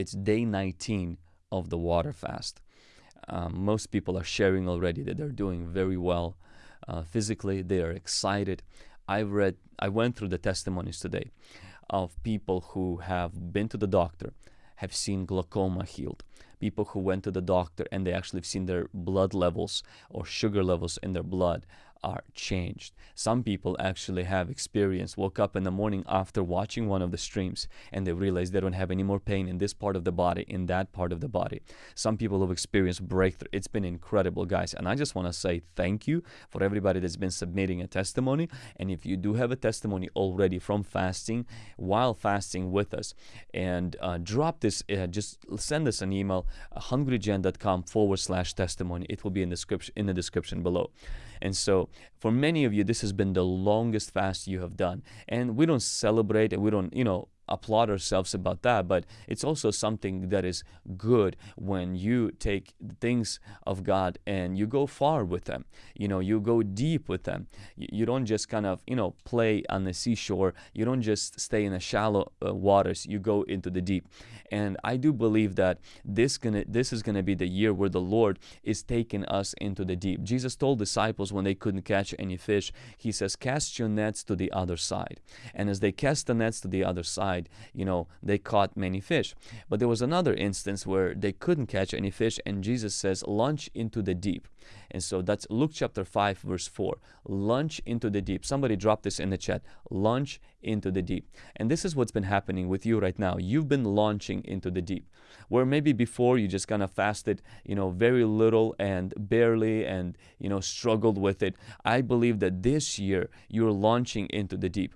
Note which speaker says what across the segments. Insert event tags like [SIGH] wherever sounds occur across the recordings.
Speaker 1: It's day 19 of the water fast. Um, most people are sharing already that they're doing very well uh, physically. They are excited. I read, I went through the testimonies today of people who have been to the doctor, have seen glaucoma healed, people who went to the doctor and they actually have seen their blood levels or sugar levels in their blood are changed. Some people actually have experienced, woke up in the morning after watching one of the streams and they realize they don't have any more pain in this part of the body, in that part of the body. Some people have experienced breakthrough. It's been incredible, guys. And I just want to say thank you for everybody that's been submitting a testimony. And if you do have a testimony already from fasting, while fasting with us, and uh, drop this, uh, just send us an email, hungrygen.com forward slash testimony. It will be in the description in the description below. And so for many of you, this has been the longest fast you have done. And we don't celebrate and we don't, you know, applaud ourselves about that, but it's also something that is good when you take things of God and you go far with them. You know, you go deep with them. You don't just kind of, you know, play on the seashore. You don't just stay in the shallow uh, waters. You go into the deep. And I do believe that this gonna this is gonna be the year where the Lord is taking us into the deep. Jesus told disciples when they couldn't catch any fish, He says, "Cast your nets to the other side." And as they cast the nets to the other side, you know, they caught many fish. But there was another instance where they couldn't catch any fish, and Jesus says, launch into the deep. And so that's Luke chapter 5, verse 4. Launch into the deep. Somebody drop this in the chat. Launch into the deep. And this is what's been happening with you right now. You've been launching into the deep. Where maybe before you just kind of fasted, you know, very little and barely and, you know, struggled with it. I believe that this year you're launching into the deep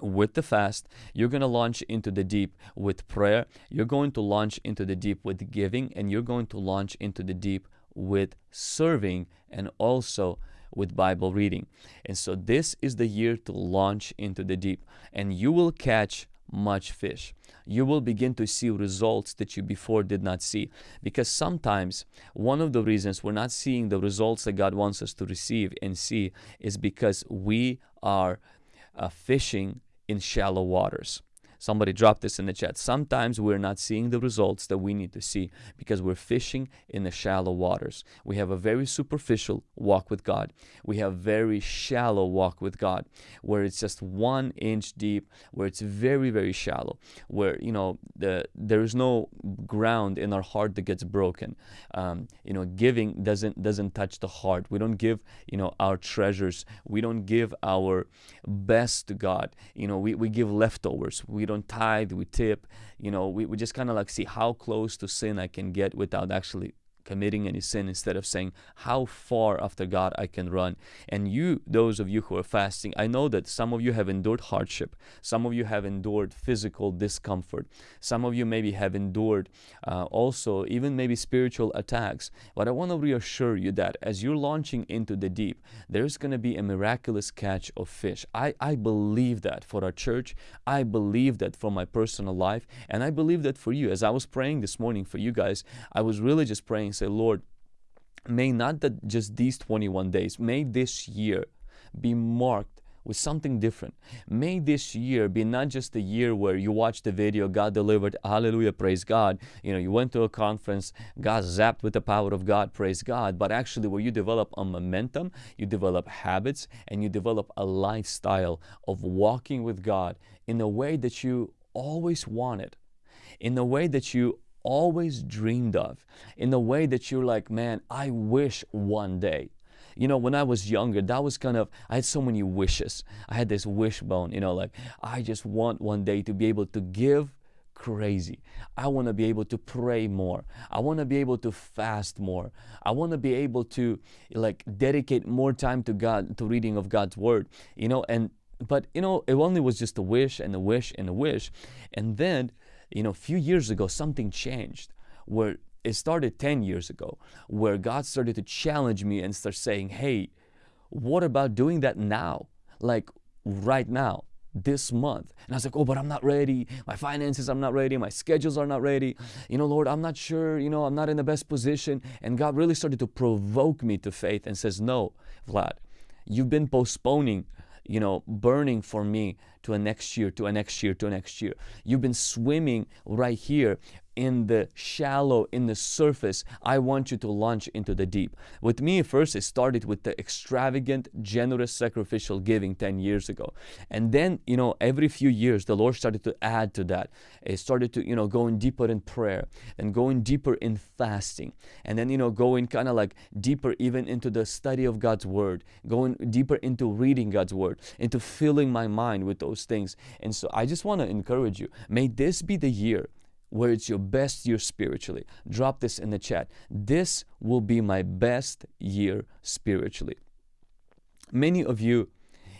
Speaker 1: with the fast you're going to launch into the deep with prayer you're going to launch into the deep with giving and you're going to launch into the deep with serving and also with Bible reading. And so this is the year to launch into the deep and you will catch much fish. You will begin to see results that you before did not see because sometimes one of the reasons we're not seeing the results that God wants us to receive and see is because we are uh, fishing in shallow waters. Somebody dropped this in the chat. Sometimes we're not seeing the results that we need to see because we're fishing in the shallow waters. We have a very superficial walk with God. We have very shallow walk with God where it's just one inch deep, where it's very, very shallow, where, you know, the, there is no ground in our heart that gets broken. Um, you know, giving doesn't, doesn't touch the heart. We don't give, you know, our treasures. We don't give our best to God. You know, we, we give leftovers. We don't tithe, we tip, you know, we, we just kind of like see how close to sin I can get without actually committing any sin instead of saying how far after God I can run. And you, those of you who are fasting, I know that some of you have endured hardship. Some of you have endured physical discomfort. Some of you maybe have endured uh, also even maybe spiritual attacks. But I want to reassure you that as you're launching into the deep, there's going to be a miraculous catch of fish. I, I believe that for our church. I believe that for my personal life. And I believe that for you. As I was praying this morning for you guys, I was really just praying say, Lord, may not that just these 21 days, may this year be marked with something different. May this year be not just a year where you watch the video, God delivered, hallelujah, praise God. You know, you went to a conference, got zapped with the power of God, praise God. But actually where you develop a momentum, you develop habits, and you develop a lifestyle of walking with God in a way that you always wanted, in a way that you always dreamed of in the way that you're like, man, I wish one day. You know, when I was younger, that was kind of, I had so many wishes. I had this wishbone, you know, like, I just want one day to be able to give crazy. I want to be able to pray more. I want to be able to fast more. I want to be able to like dedicate more time to God, to reading of God's word, you know, and but you know, it only was just a wish and a wish and a wish. And then you know, a few years ago, something changed where it started 10 years ago, where God started to challenge me and start saying, hey, what about doing that now? Like right now, this month. And I was like, oh, but I'm not ready. My finances, I'm not ready. My schedules are not ready. You know, Lord, I'm not sure. You know, I'm not in the best position. And God really started to provoke me to faith and says, no, Vlad, you've been postponing, you know, burning for me to a next year, to a next year, to a next year. You've been swimming right here in the shallow, in the surface. I want you to launch into the deep. With me, first, it started with the extravagant, generous, sacrificial giving 10 years ago. And then, you know, every few years, the Lord started to add to that. It started to, you know, going deeper in prayer and going deeper in fasting. And then, you know, going kind of like deeper even into the study of God's Word, going deeper into reading God's Word, into filling my mind with those things. And so I just want to encourage you, may this be the year where it's your best year spiritually. Drop this in the chat. This will be my best year spiritually. Many of you,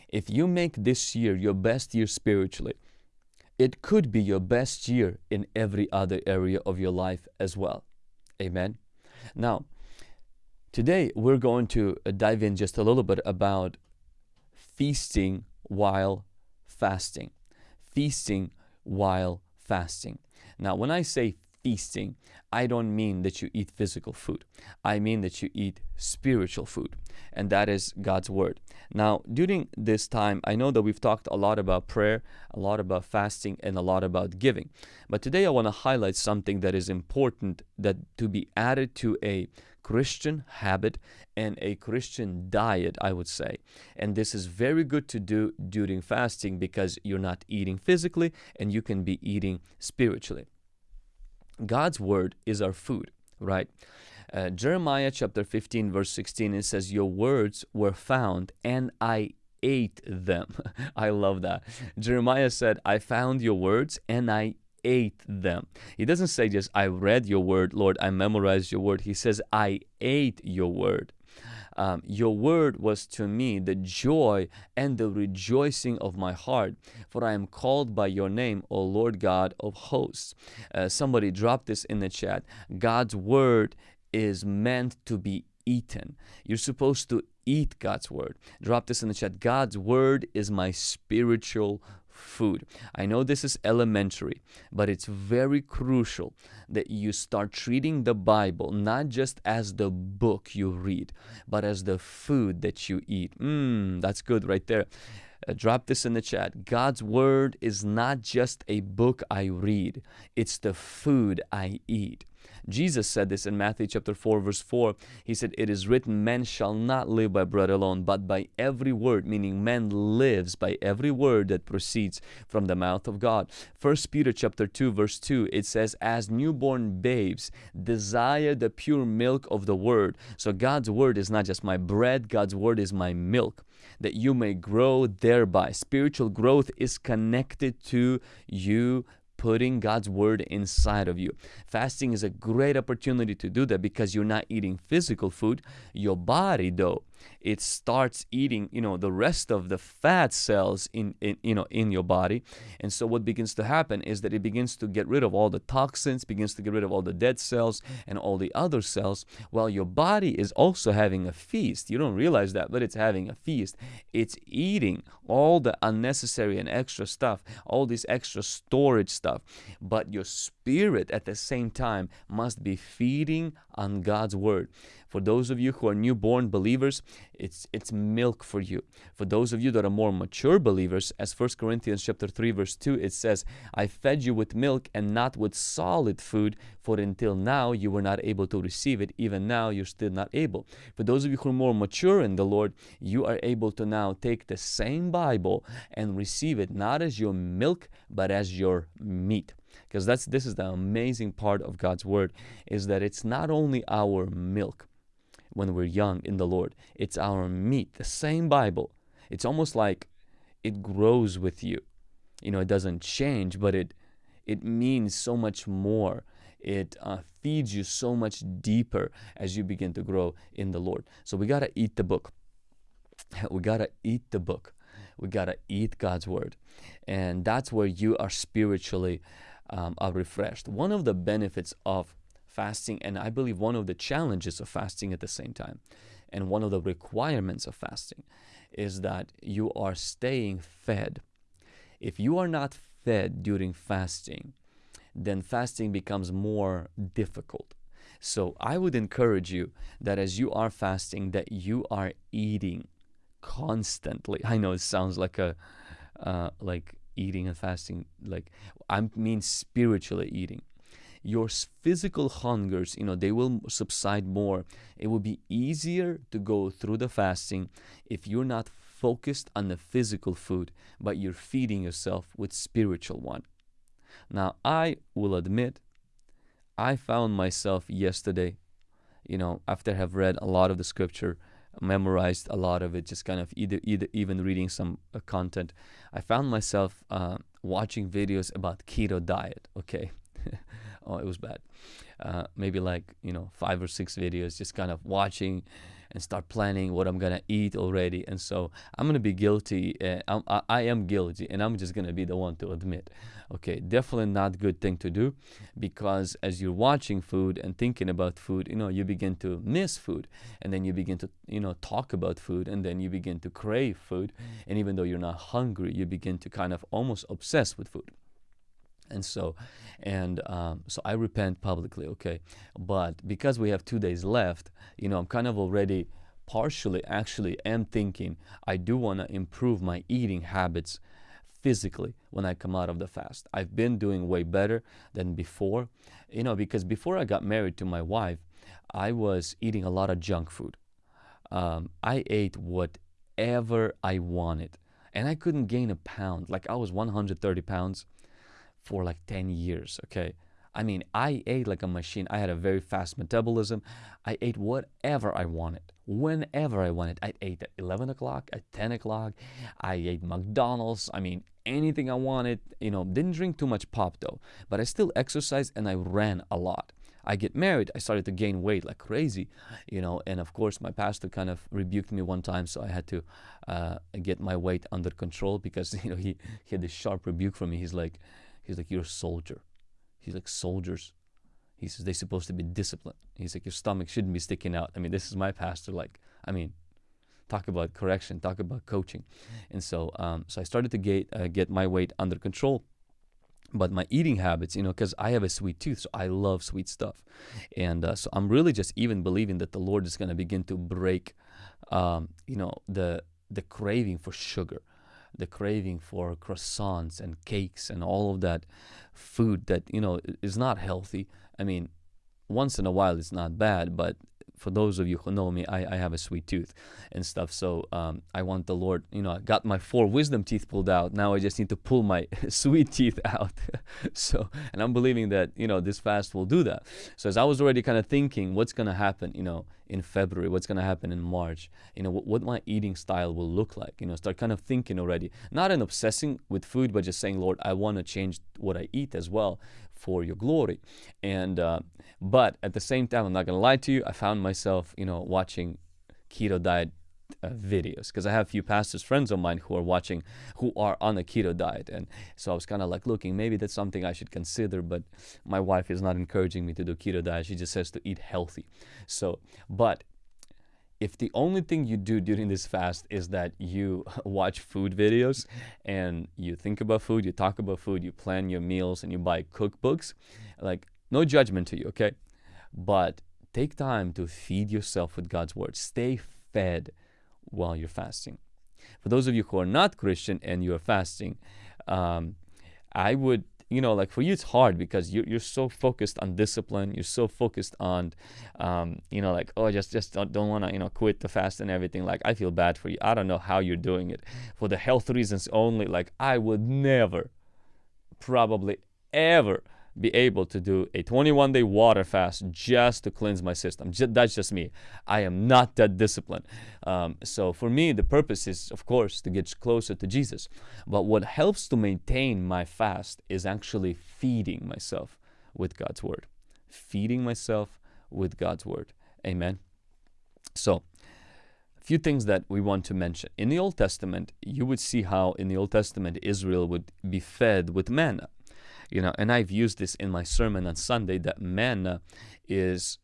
Speaker 1: if you make this year your best year spiritually, it could be your best year in every other area of your life as well. Amen. Now, today we're going to uh, dive in just a little bit about feasting while fasting. Feasting while fasting. Now, when I say feasting, I don't mean that you eat physical food. I mean that you eat spiritual food, and that is God's Word. Now, during this time, I know that we've talked a lot about prayer, a lot about fasting, and a lot about giving. But today I want to highlight something that is important that to be added to a Christian habit and a Christian diet, I would say. And this is very good to do during fasting because you're not eating physically and you can be eating spiritually. God's word is our food, right? Uh, Jeremiah chapter 15, verse 16, it says, Your words were found and I ate them. [LAUGHS] I love that. Jeremiah said, I found your words and I ate them. He doesn't say just, I read your word, Lord, I memorized your word. He says, I ate your word. Um, your word was to me the joy and the rejoicing of my heart, for I am called by your name, O Lord God of hosts. Uh, somebody dropped this in the chat. God's word is meant to be eaten. You're supposed to eat God's word. Drop this in the chat. God's word is my spiritual food. I know this is elementary, but it's very crucial that you start treating the Bible not just as the book you read, but as the food that you eat. Mmm, that's good right there. Uh, drop this in the chat. God's word is not just a book I read, it's the food I eat. Jesus said this in Matthew chapter 4 verse 4. He said, It is written, man shall not live by bread alone, but by every word, meaning man lives by every word that proceeds from the mouth of God. First Peter chapter 2 verse 2, it says, As newborn babes desire the pure milk of the word. So God's word is not just my bread, God's word is my milk that you may grow thereby. Spiritual growth is connected to you putting God's word inside of you. Fasting is a great opportunity to do that because you're not eating physical food. Your body, though, it starts eating you know the rest of the fat cells in, in you know in your body. And so what begins to happen is that it begins to get rid of all the toxins begins to get rid of all the dead cells and all the other cells while your body is also having a feast. You don't realize that but it's having a feast. It's eating all the unnecessary and extra stuff all this extra storage stuff. But your spirit at the same time must be feeding on God's word for those of you who are newborn believers, it's it's milk for you. For those of you that are more mature believers, as 1 Corinthians chapter 3 verse 2 it says, I fed you with milk and not with solid food, for until now you were not able to receive it, even now you're still not able. For those of you who are more mature in the Lord, you are able to now take the same Bible and receive it not as your milk, but as your meat because that's this is the amazing part of God's word is that it's not only our milk when we're young in the Lord. It's our meat, the same Bible. It's almost like it grows with you. You know, it doesn't change, but it it means so much more. It uh, feeds you so much deeper as you begin to grow in the Lord. So we gotta eat the book. [LAUGHS] We gotta eat the book. We gotta eat God's word, and that's where you are spiritually um, are refreshed. One of the benefits of fasting and I believe one of the challenges of fasting at the same time and one of the requirements of fasting is that you are staying fed. If you are not fed during fasting, then fasting becomes more difficult. So I would encourage you that as you are fasting that you are eating constantly. I know it sounds like a uh, like eating and fasting. Like I mean spiritually eating. Your physical hungers, you know, they will subside more. It will be easier to go through the fasting if you're not focused on the physical food, but you're feeding yourself with spiritual one. Now, I will admit, I found myself yesterday, you know, after have read a lot of the scripture, memorized a lot of it, just kind of either, either even reading some uh, content, I found myself uh, watching videos about keto diet. Okay, [LAUGHS] oh, it was bad. Uh, maybe like you know five or six videos, just kind of watching and start planning what I'm gonna eat already. And so I'm gonna be guilty. Uh, I, I am guilty, and I'm just gonna be the one to admit. Okay, definitely not good thing to do, because as you're watching food and thinking about food, you know, you begin to miss food, and then you begin to you know talk about food, and then you begin to crave food, and even though you're not hungry, you begin to kind of almost obsess with food and so and um, so i repent publicly okay? But because we have two days left you know i'm kind of already partially actually am thinking i do want to improve my eating habits physically when i come out of the fast. I've been doing way better than before you know because before i got married to my wife i was eating a lot of junk food. Um, i ate whatever i wanted and i couldn't gain a pound. Like i was 130 pounds for like 10 years, okay? I mean, I ate like a machine. I had a very fast metabolism. I ate whatever I wanted, whenever I wanted. I ate at 11 o'clock, at 10 o'clock. I ate McDonald's. I mean, anything I wanted. You know, didn't drink too much pop though, but I still exercised and I ran a lot. I get married, I started to gain weight like crazy, you know, and of course my pastor kind of rebuked me one time, so I had to uh, get my weight under control because [LAUGHS] you know he, he had this sharp rebuke from me. He's like, He's like, you're a soldier. He's like, soldiers. He says, they're supposed to be disciplined. He's like, your stomach shouldn't be sticking out. I mean, this is my pastor. Like, I mean, talk about correction, talk about coaching. And so, um, so I started to get, uh, get my weight under control. But my eating habits, you know, because I have a sweet tooth, so I love sweet stuff. And uh, so I'm really just even believing that the Lord is going to begin to break, um, you know, the the craving for sugar the craving for croissants and cakes and all of that food that you know is not healthy. I mean, once in a while it's not bad, but for those of you who know me, I, I have a sweet tooth and stuff. So um, I want the Lord, you know, I got my four wisdom teeth pulled out. Now I just need to pull my [LAUGHS] sweet teeth out. [LAUGHS] so, and I'm believing that, you know, this fast will do that. So as I was already kind of thinking what's going to happen, you know, in February, what's going to happen in March, you know, what, what my eating style will look like, you know, start kind of thinking already, not in obsessing with food, but just saying, Lord, I want to change what I eat as well for your glory. And uh, but at the same time, I'm not gonna lie to you. I found myself, you know, watching keto diet uh, videos. Because I have a few pastors friends of mine who are watching who are on a keto diet. And so I was kind of like looking maybe that's something I should consider but my wife is not encouraging me to do keto diet. She just says to eat healthy. So but if the only thing you do during this fast is that you [LAUGHS] watch food videos and you think about food, you talk about food, you plan your meals, and you buy cookbooks, like no judgment to you, okay? But take time to feed yourself with God's word. Stay fed while you're fasting. For those of you who are not Christian and you're fasting, um, I would you know, like for you, it's hard because you're, you're so focused on discipline. You're so focused on, um, you know, like, oh, just, just don't, don't want to, you know, quit the fast and everything. Like, I feel bad for you. I don't know how you're doing it for the health reasons only. Like, I would never, probably ever be able to do a 21 day water fast just to cleanse my system. Just, that's just me. I am not that disciplined. Um, so for me, the purpose is, of course, to get closer to Jesus. But what helps to maintain my fast is actually feeding myself with God's word. Feeding myself with God's word. Amen. So, a few things that we want to mention. In the Old Testament, you would see how in the Old Testament Israel would be fed with manna you know and i've used this in my sermon on sunday that manna is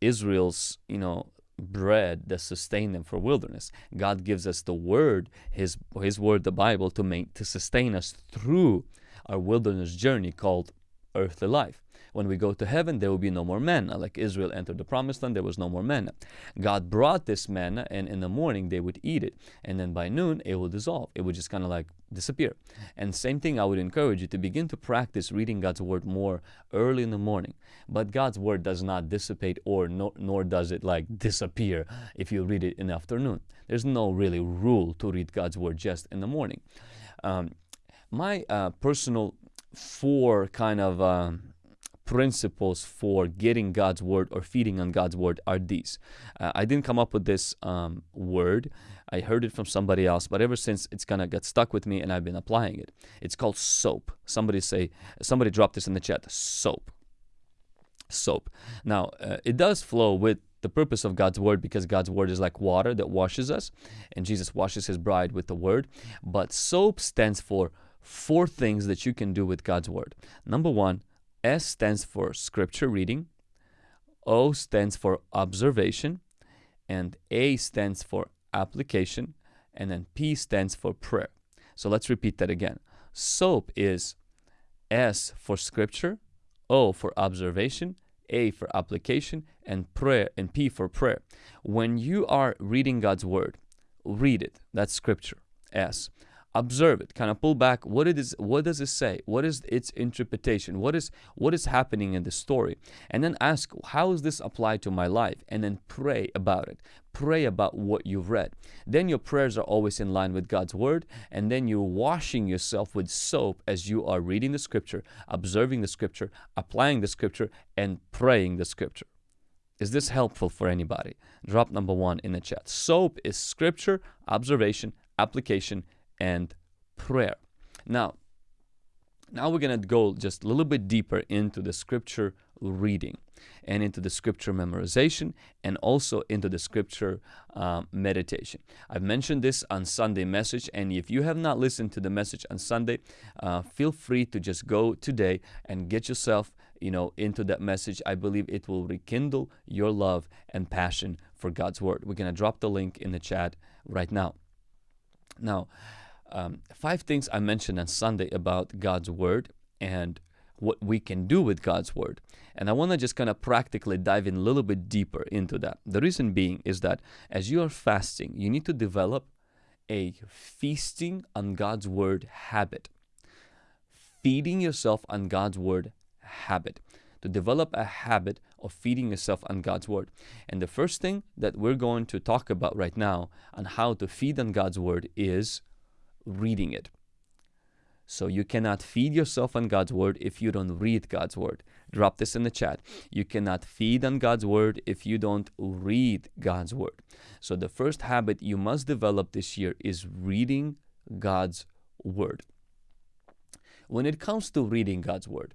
Speaker 1: israel's you know bread that sustain them for wilderness. God gives us the word his his word the bible to make to sustain us through our wilderness journey called earthly life When we go to heaven, there will be no more manna. Like Israel entered the promised land, there was no more manna. God brought this manna, and in the morning they would eat it. And then by noon, it will dissolve. It would just kind of like disappear. And same thing, I would encourage you to begin to practice reading God's word more early in the morning. But God's word does not dissipate or nor, nor does it like disappear if you read it in the afternoon. There's no really rule to read God's word just in the morning. Um, my uh, personal four kind of um, principles for getting God's word or feeding on God's word are these. Uh, I didn't come up with this um, word. I heard it from somebody else, but ever since it's kind of got stuck with me and I've been applying it. It's called soap. Somebody say, somebody dropped this in the chat. Soap. Soap. Now, uh, it does flow with the purpose of God's word because God's word is like water that washes us and Jesus washes his bride with the word. But soap stands for four things that you can do with God's Word. Number one, S stands for scripture reading, O stands for observation, and A stands for application, and then P stands for prayer. So let's repeat that again. SOAP is S for scripture, O for observation, A for application, and prayer and P for prayer. When you are reading God's word, read it. That's scripture. S observe it kind of pull back what it is what does it say? What is its interpretation? What is what is happening in the story? And then ask how is this applied to my life? And then pray about it. Pray about what you've read. Then your prayers are always in line with God's word and then you're washing yourself with soap as you are reading the scripture observing the scripture applying the scripture and praying the scripture. Is this helpful for anybody? Drop number one in the chat. Soap is scripture observation application and prayer. Now, now we're going to go just a little bit deeper into the scripture reading and into the scripture memorization and also into the scripture um, meditation. I've mentioned this on Sunday message and if you have not listened to the message on Sunday, uh, feel free to just go today and get yourself you know into that message. I believe it will rekindle your love and passion for God's word. We're going to drop the link in the chat right now. Now, um, five things I mentioned on Sunday about God's Word and what we can do with God's Word. And I want to just kind of practically dive in a little bit deeper into that. The reason being is that as you are fasting, you need to develop a feasting on God's Word habit. Feeding yourself on God's Word habit. To develop a habit of feeding yourself on God's Word. And the first thing that we're going to talk about right now on how to feed on God's Word is reading it. So you cannot feed yourself on God's word if you don't read God's word. Drop this in the chat. You cannot feed on God's word if you don't read God's word. So the first habit you must develop this year is reading God's word. When it comes to reading God's word,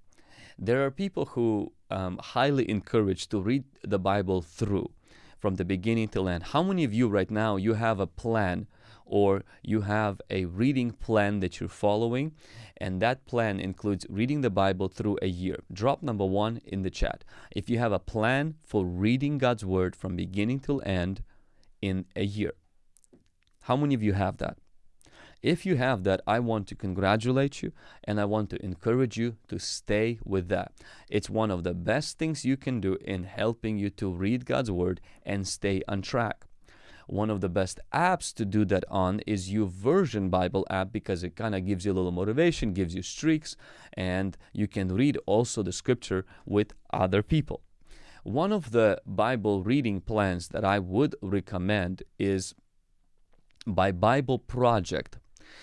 Speaker 1: there are people who um, highly encourage to read the Bible through from the beginning till end. How many of you right now you have a plan or you have a reading plan that you're following and that plan includes reading the Bible through a year. Drop number one in the chat. If you have a plan for reading God's Word from beginning till end in a year. How many of you have that? If you have that, I want to congratulate you and I want to encourage you to stay with that. It's one of the best things you can do in helping you to read God's Word and stay on track. One of the best apps to do that on is YouVersion Bible app because it kind of gives you a little motivation, gives you streaks, and you can read also the scripture with other people. One of the Bible reading plans that I would recommend is by Bible Project.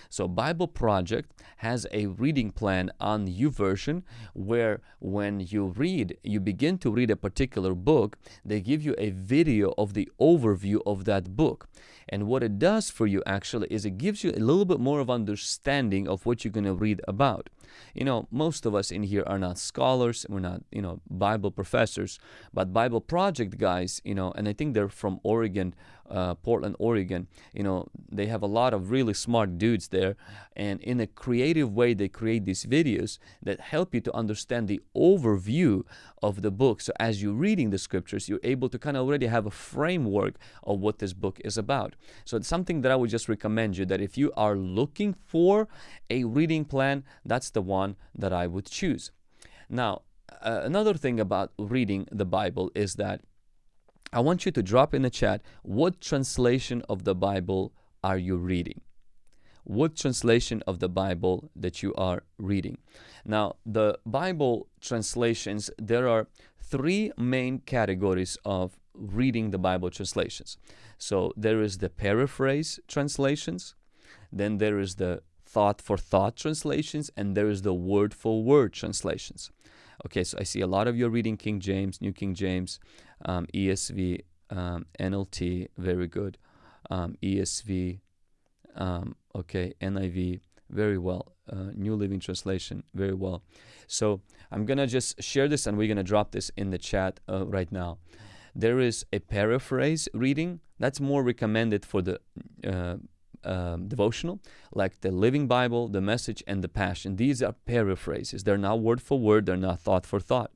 Speaker 1: So Bible Project has a reading plan on YouVersion where when you read, you begin to read a particular book, they give you a video of the overview of that book. And what it does for you actually is it gives you a little bit more of understanding of what you're going to read about. You know, most of us in here are not scholars, we're not, you know, Bible professors, but Bible Project guys, you know, and I think they're from Oregon, uh, Portland, Oregon. You know, they have a lot of really smart dudes there, and in a creative way, they create these videos that help you to understand the overview of the book. So as you're reading the scriptures, you're able to kind of already have a framework of what this book is about. So it's something that I would just recommend you that if you are looking for a reading plan, that's the one that I would choose. Now, uh, another thing about reading the Bible is that I want you to drop in the chat what translation of the Bible are you reading? What translation of the Bible that you are reading? Now, the Bible translations, there are three main categories of reading the Bible translations. So there is the paraphrase translations, then there is the thought for thought translations, and there is the word for word translations. Okay, so I see a lot of you are reading King James, New King James, um, ESV, um, NLT, very good, um, ESV, um, okay, NIV, very well, uh, New Living Translation, very well. So I'm gonna just share this and we're gonna drop this in the chat uh, right now. There is a paraphrase reading that's more recommended for the uh, um, devotional, like the Living Bible, the Message, and the Passion. These are paraphrases. They're not word for word, they're not thought for thought.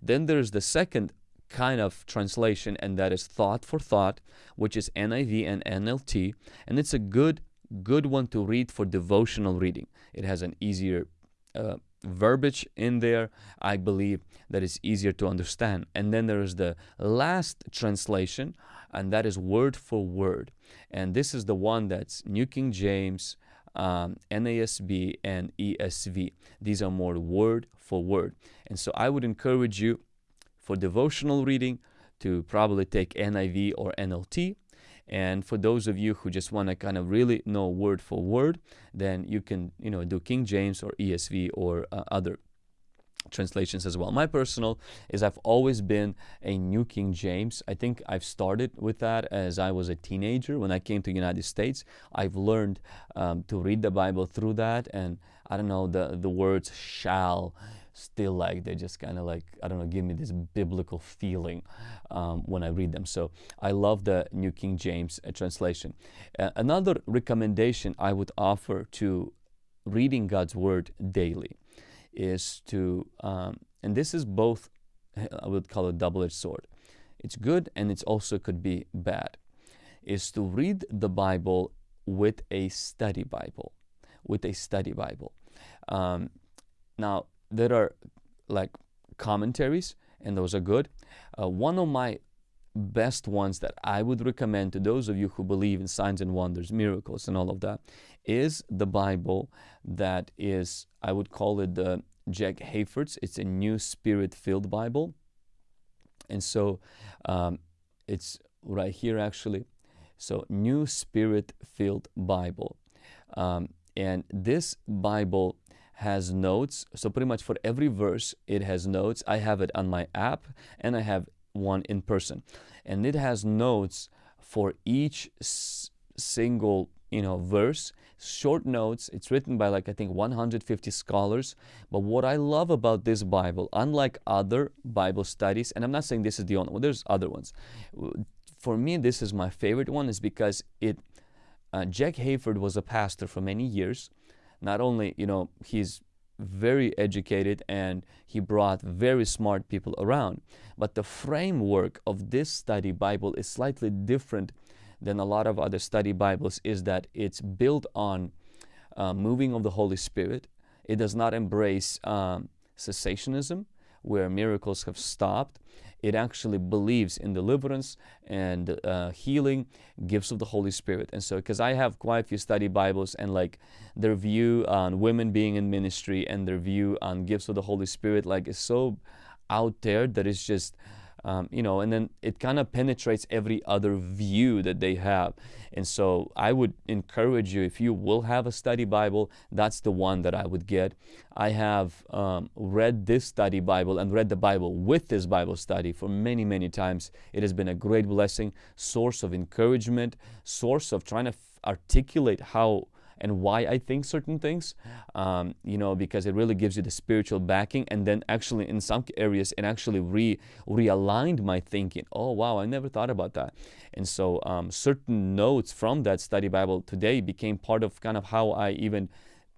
Speaker 1: Then there's the second kind of translation, and that is thought for thought, which is NIV and NLT. And it's a good, good one to read for devotional reading. It has an easier uh, verbiage in there, I believe, that is easier to understand. And then there is the last translation, and that is word for word. And this is the one that's New King James, um, NASB, and ESV. These are more word for word. And so I would encourage you for devotional reading to probably take NIV or NLT. And for those of you who just want to kind of really know word for word, then you can, you know, do King James or ESV or uh, other translations as well. My personal is I've always been a New King James. I think I've started with that as I was a teenager. When I came to the United States, I've learned um, to read the Bible through that. And I don't know, the, the words shall still like, they just kind of like, I don't know, give me this biblical feeling um, when I read them. So I love the New King James uh, translation. Uh, another recommendation I would offer to reading God's Word daily is to, um, and this is both, I would call it double-edged sword. It's good and it's also could be bad, is to read the Bible with a study Bible, with a study Bible. Um, now, there are like commentaries and those are good. Uh, one of my best ones that I would recommend to those of you who believe in signs and wonders, miracles, and all of that is the Bible that is, I would call it the Jack Hayford's. It's a new spirit filled Bible. And so um, it's right here actually. So, New Spirit Filled Bible. Um, and this Bible has notes. So, pretty much for every verse, it has notes. I have it on my app and I have one in person. And it has notes for each single you know verse short notes it's written by like i think 150 scholars but what i love about this bible unlike other bible studies and i'm not saying this is the only one there's other ones for me this is my favorite one is because it uh, jack hayford was a pastor for many years not only you know he's very educated and he brought very smart people around but the framework of this study bible is slightly different than a lot of other study Bibles is that it's built on uh, moving of the Holy Spirit. It does not embrace um, cessationism, where miracles have stopped. It actually believes in deliverance and uh, healing, gifts of the Holy Spirit. And so, because I have quite a few study Bibles and like their view on women being in ministry and their view on gifts of the Holy Spirit, like is so out there that it's just um, you know, and then it kind of penetrates every other view that they have. And so I would encourage you, if you will have a study Bible, that's the one that I would get. I have um, read this study Bible and read the Bible with this Bible study for many, many times. It has been a great blessing, source of encouragement, source of trying to articulate how and why I think certain things, um, you know, because it really gives you the spiritual backing. And then actually in some areas, it actually re realigned my thinking. Oh, wow, I never thought about that. And so um, certain notes from that study Bible today became part of kind of how I even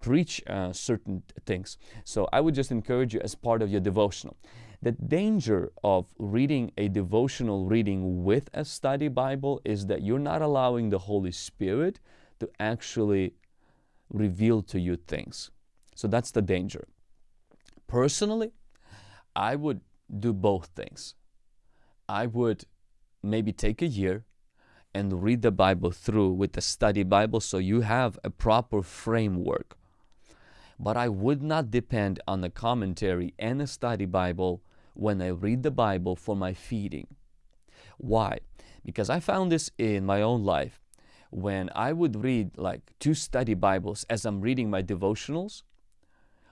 Speaker 1: preach uh, certain things. So I would just encourage you as part of your devotional. The danger of reading a devotional reading with a study Bible is that you're not allowing the Holy Spirit to actually reveal to you things. So that's the danger. Personally, I would do both things. I would maybe take a year and read the Bible through with the study Bible so you have a proper framework. But I would not depend on the commentary and the study Bible when I read the Bible for my feeding. Why? Because I found this in my own life. When I would read like two study Bibles as I'm reading my devotionals,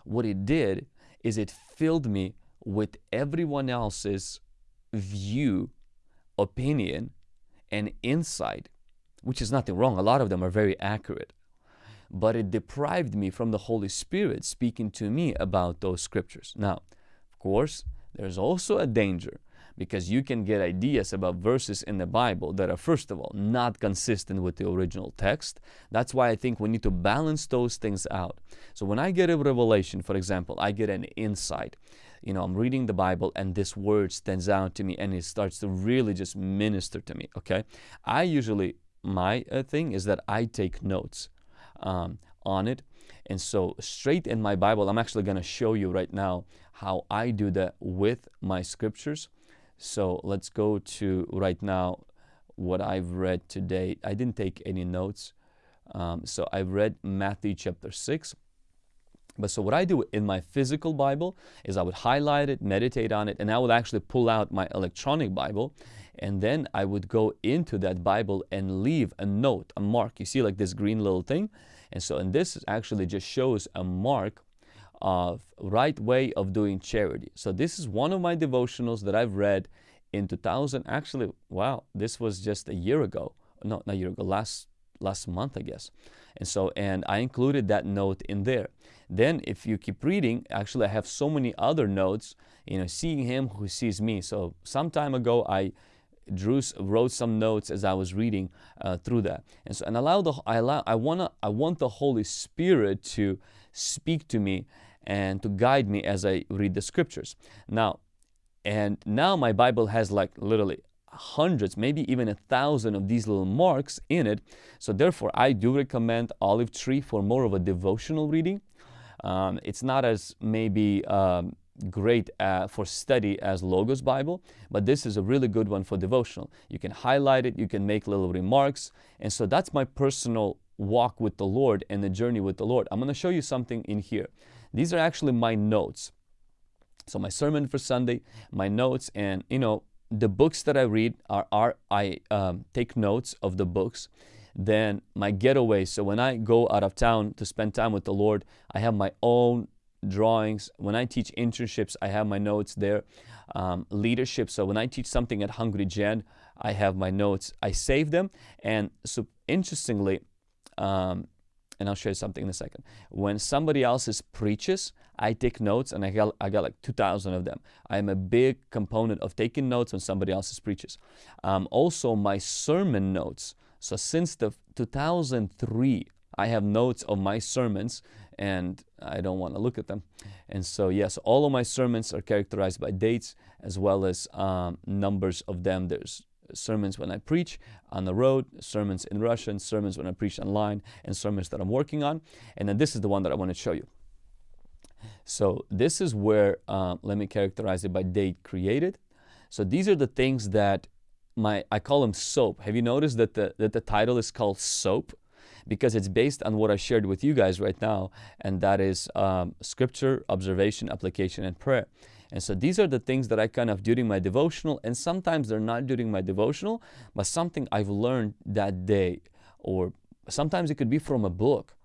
Speaker 1: what it did is it filled me with everyone else's view, opinion, and insight, which is nothing wrong. A lot of them are very accurate. But it deprived me from the Holy Spirit speaking to me about those scriptures. Now, of course, there's also a danger because you can get ideas about verses in the Bible that are, first of all, not consistent with the original text. That's why I think we need to balance those things out. So when I get a revelation, for example, I get an insight. You know, I'm reading the Bible and this word stands out to me and it starts to really just minister to me. Okay. I usually, my uh, thing is that I take notes um, on it. And so, straight in my Bible, I'm actually going to show you right now how I do that with my scriptures. So let's go to right now what I've read today. I didn't take any notes. Um, so I've read Matthew chapter 6. But so what I do in my physical Bible is I would highlight it, meditate on it, and I would actually pull out my electronic Bible and then I would go into that Bible and leave a note, a mark. You see like this green little thing? And so, and this actually just shows a mark of right way of doing charity. So this is one of my devotionals that I've read in 2000. Actually, wow, this was just a year ago. No, not a year ago, last last month, I guess. And so, and I included that note in there. Then if you keep reading, actually I have so many other notes, you know, seeing him who sees me. So some time ago, I drew, wrote some notes as I was reading uh, through that. And so, and allow the, I allow, I wanna, I want the Holy Spirit to speak to me and to guide me as I read the scriptures. Now, and now my Bible has like literally hundreds, maybe even a thousand of these little marks in it. So therefore, I do recommend Olive Tree for more of a devotional reading. Um, it's not as maybe um, great uh, for study as Logos Bible, but this is a really good one for devotional. You can highlight it, you can make little remarks, and so that's my personal walk with the Lord and the journey with the Lord. I'm going to show you something in here. These are actually my notes. So my sermon for Sunday, my notes, and you know the books that I read are, are I um, take notes of the books. Then my getaway. So when I go out of town to spend time with the Lord, I have my own drawings. When I teach internships, I have my notes there. Um, leadership. So when I teach something at Hungry Gen, I have my notes. I save them, and so interestingly, um, and I'll show you something in a second. When somebody else's preaches, I take notes and I got, I got like 2,000 of them. I'm a big component of taking notes when somebody else's preaches. Um, also, my sermon notes. So since the 2003, I have notes of my sermons and I don't want to look at them. And so, yes, all of my sermons are characterized by dates as well as um, numbers of them. There's sermons when I preach on the road, sermons in Russian, sermons when I preach online, and sermons that I'm working on. And then this is the one that I want to show you. So this is where, uh, let me characterize it by date created. So these are the things that my, I call them soap. Have you noticed that the, that the title is called soap? Because it's based on what I shared with you guys right now, and that is um, scripture, observation, application, and prayer. And so these are the things that I kind of during my devotional, and sometimes they're not during my devotional, but something I've learned that day, or sometimes it could be from a book.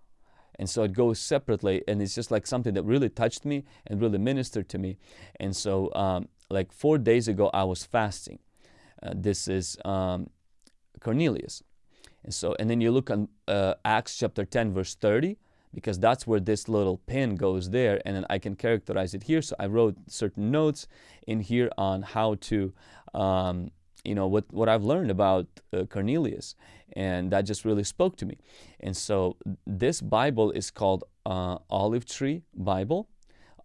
Speaker 1: And so it goes separately, and it's just like something that really touched me and really ministered to me. And so, um, like four days ago, I was fasting. Uh, this is um, Cornelius. And so, and then you look on uh, Acts chapter 10, verse 30 because that's where this little pin goes there and then I can characterize it here. So I wrote certain notes in here on how to, um, you know, what, what I've learned about uh, Cornelius and that just really spoke to me. And so this Bible is called uh, Olive Tree Bible.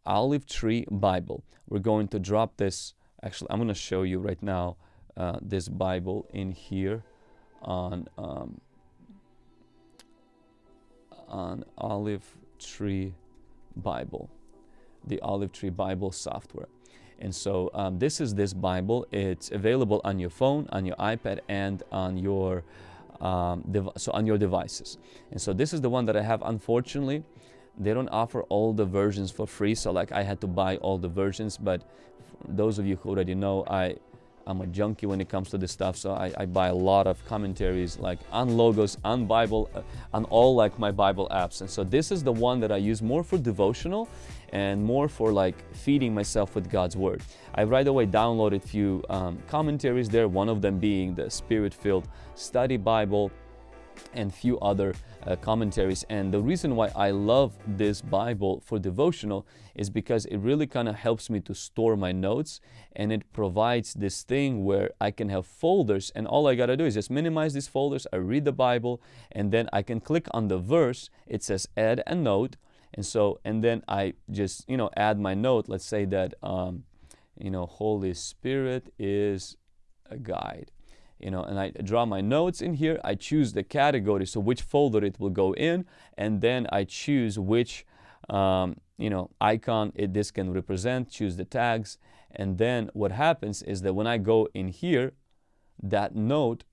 Speaker 1: Olive Tree Bible. We're going to drop this, actually I'm going to show you right now uh, this Bible in here on um, on Olive Tree Bible, the Olive Tree Bible software. And so um, this is this Bible. It's available on your phone, on your iPad, and on your um, so on your devices. And so this is the one that I have. Unfortunately, they don't offer all the versions for free. So like I had to buy all the versions. But those of you who already know, I I'm a junkie when it comes to this stuff, so I, I buy a lot of commentaries like on logos, on Bible, uh, on all like my Bible apps. And so this is the one that I use more for devotional and more for like feeding myself with God's Word. I right away downloaded a few um, commentaries there, one of them being the Spirit-filled Study Bible and few other uh, commentaries. And the reason why I love this Bible for devotional is because it really kind of helps me to store my notes and it provides this thing where I can have folders and all I got to do is just minimize these folders. I read the Bible and then I can click on the verse. It says add a note. And so, and then I just, you know, add my note. Let's say that, um, you know, Holy Spirit is a guide you know, and I draw my notes in here. I choose the category, so which folder it will go in, and then I choose which, um, you know, icon it, this can represent, choose the tags, and then what happens is that when I go in here, that note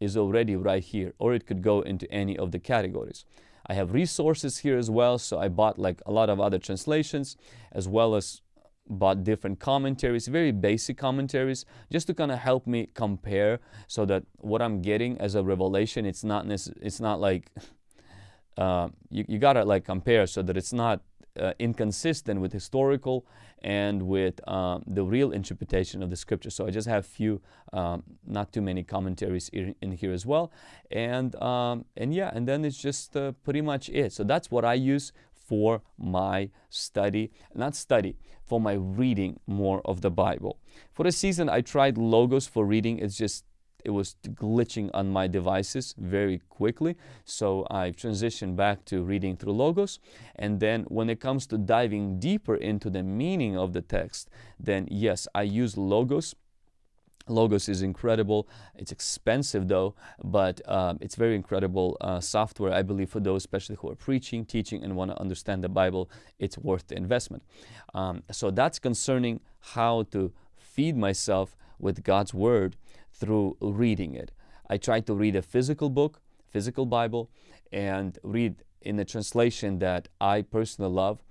Speaker 1: is already right here, or it could go into any of the categories. I have resources here as well, so I bought like a lot of other translations, as well as bought different commentaries, very basic commentaries, just to kind of help me compare so that what I'm getting as a revelation, it's not it's not like [LAUGHS] uh, you, you gotta like compare so that it's not uh, inconsistent with historical and with um, the real interpretation of the scripture. So I just have few, um, not too many commentaries in, in here as well. And, um, and yeah, and then it's just uh, pretty much it. So that's what I use for my study, not study, for my reading more of the Bible. For a season, I tried Logos for reading. It's just, it was glitching on my devices very quickly. So I've transitioned back to reading through Logos. And then when it comes to diving deeper into the meaning of the text, then yes, I use Logos Logos is incredible. It's expensive though, but um, it's very incredible uh, software. I believe for those especially who are preaching, teaching, and want to understand the Bible, it's worth the investment. Um, so that's concerning how to feed myself with God's Word through reading it. I try to read a physical book, physical Bible, and read in the translation that I personally love.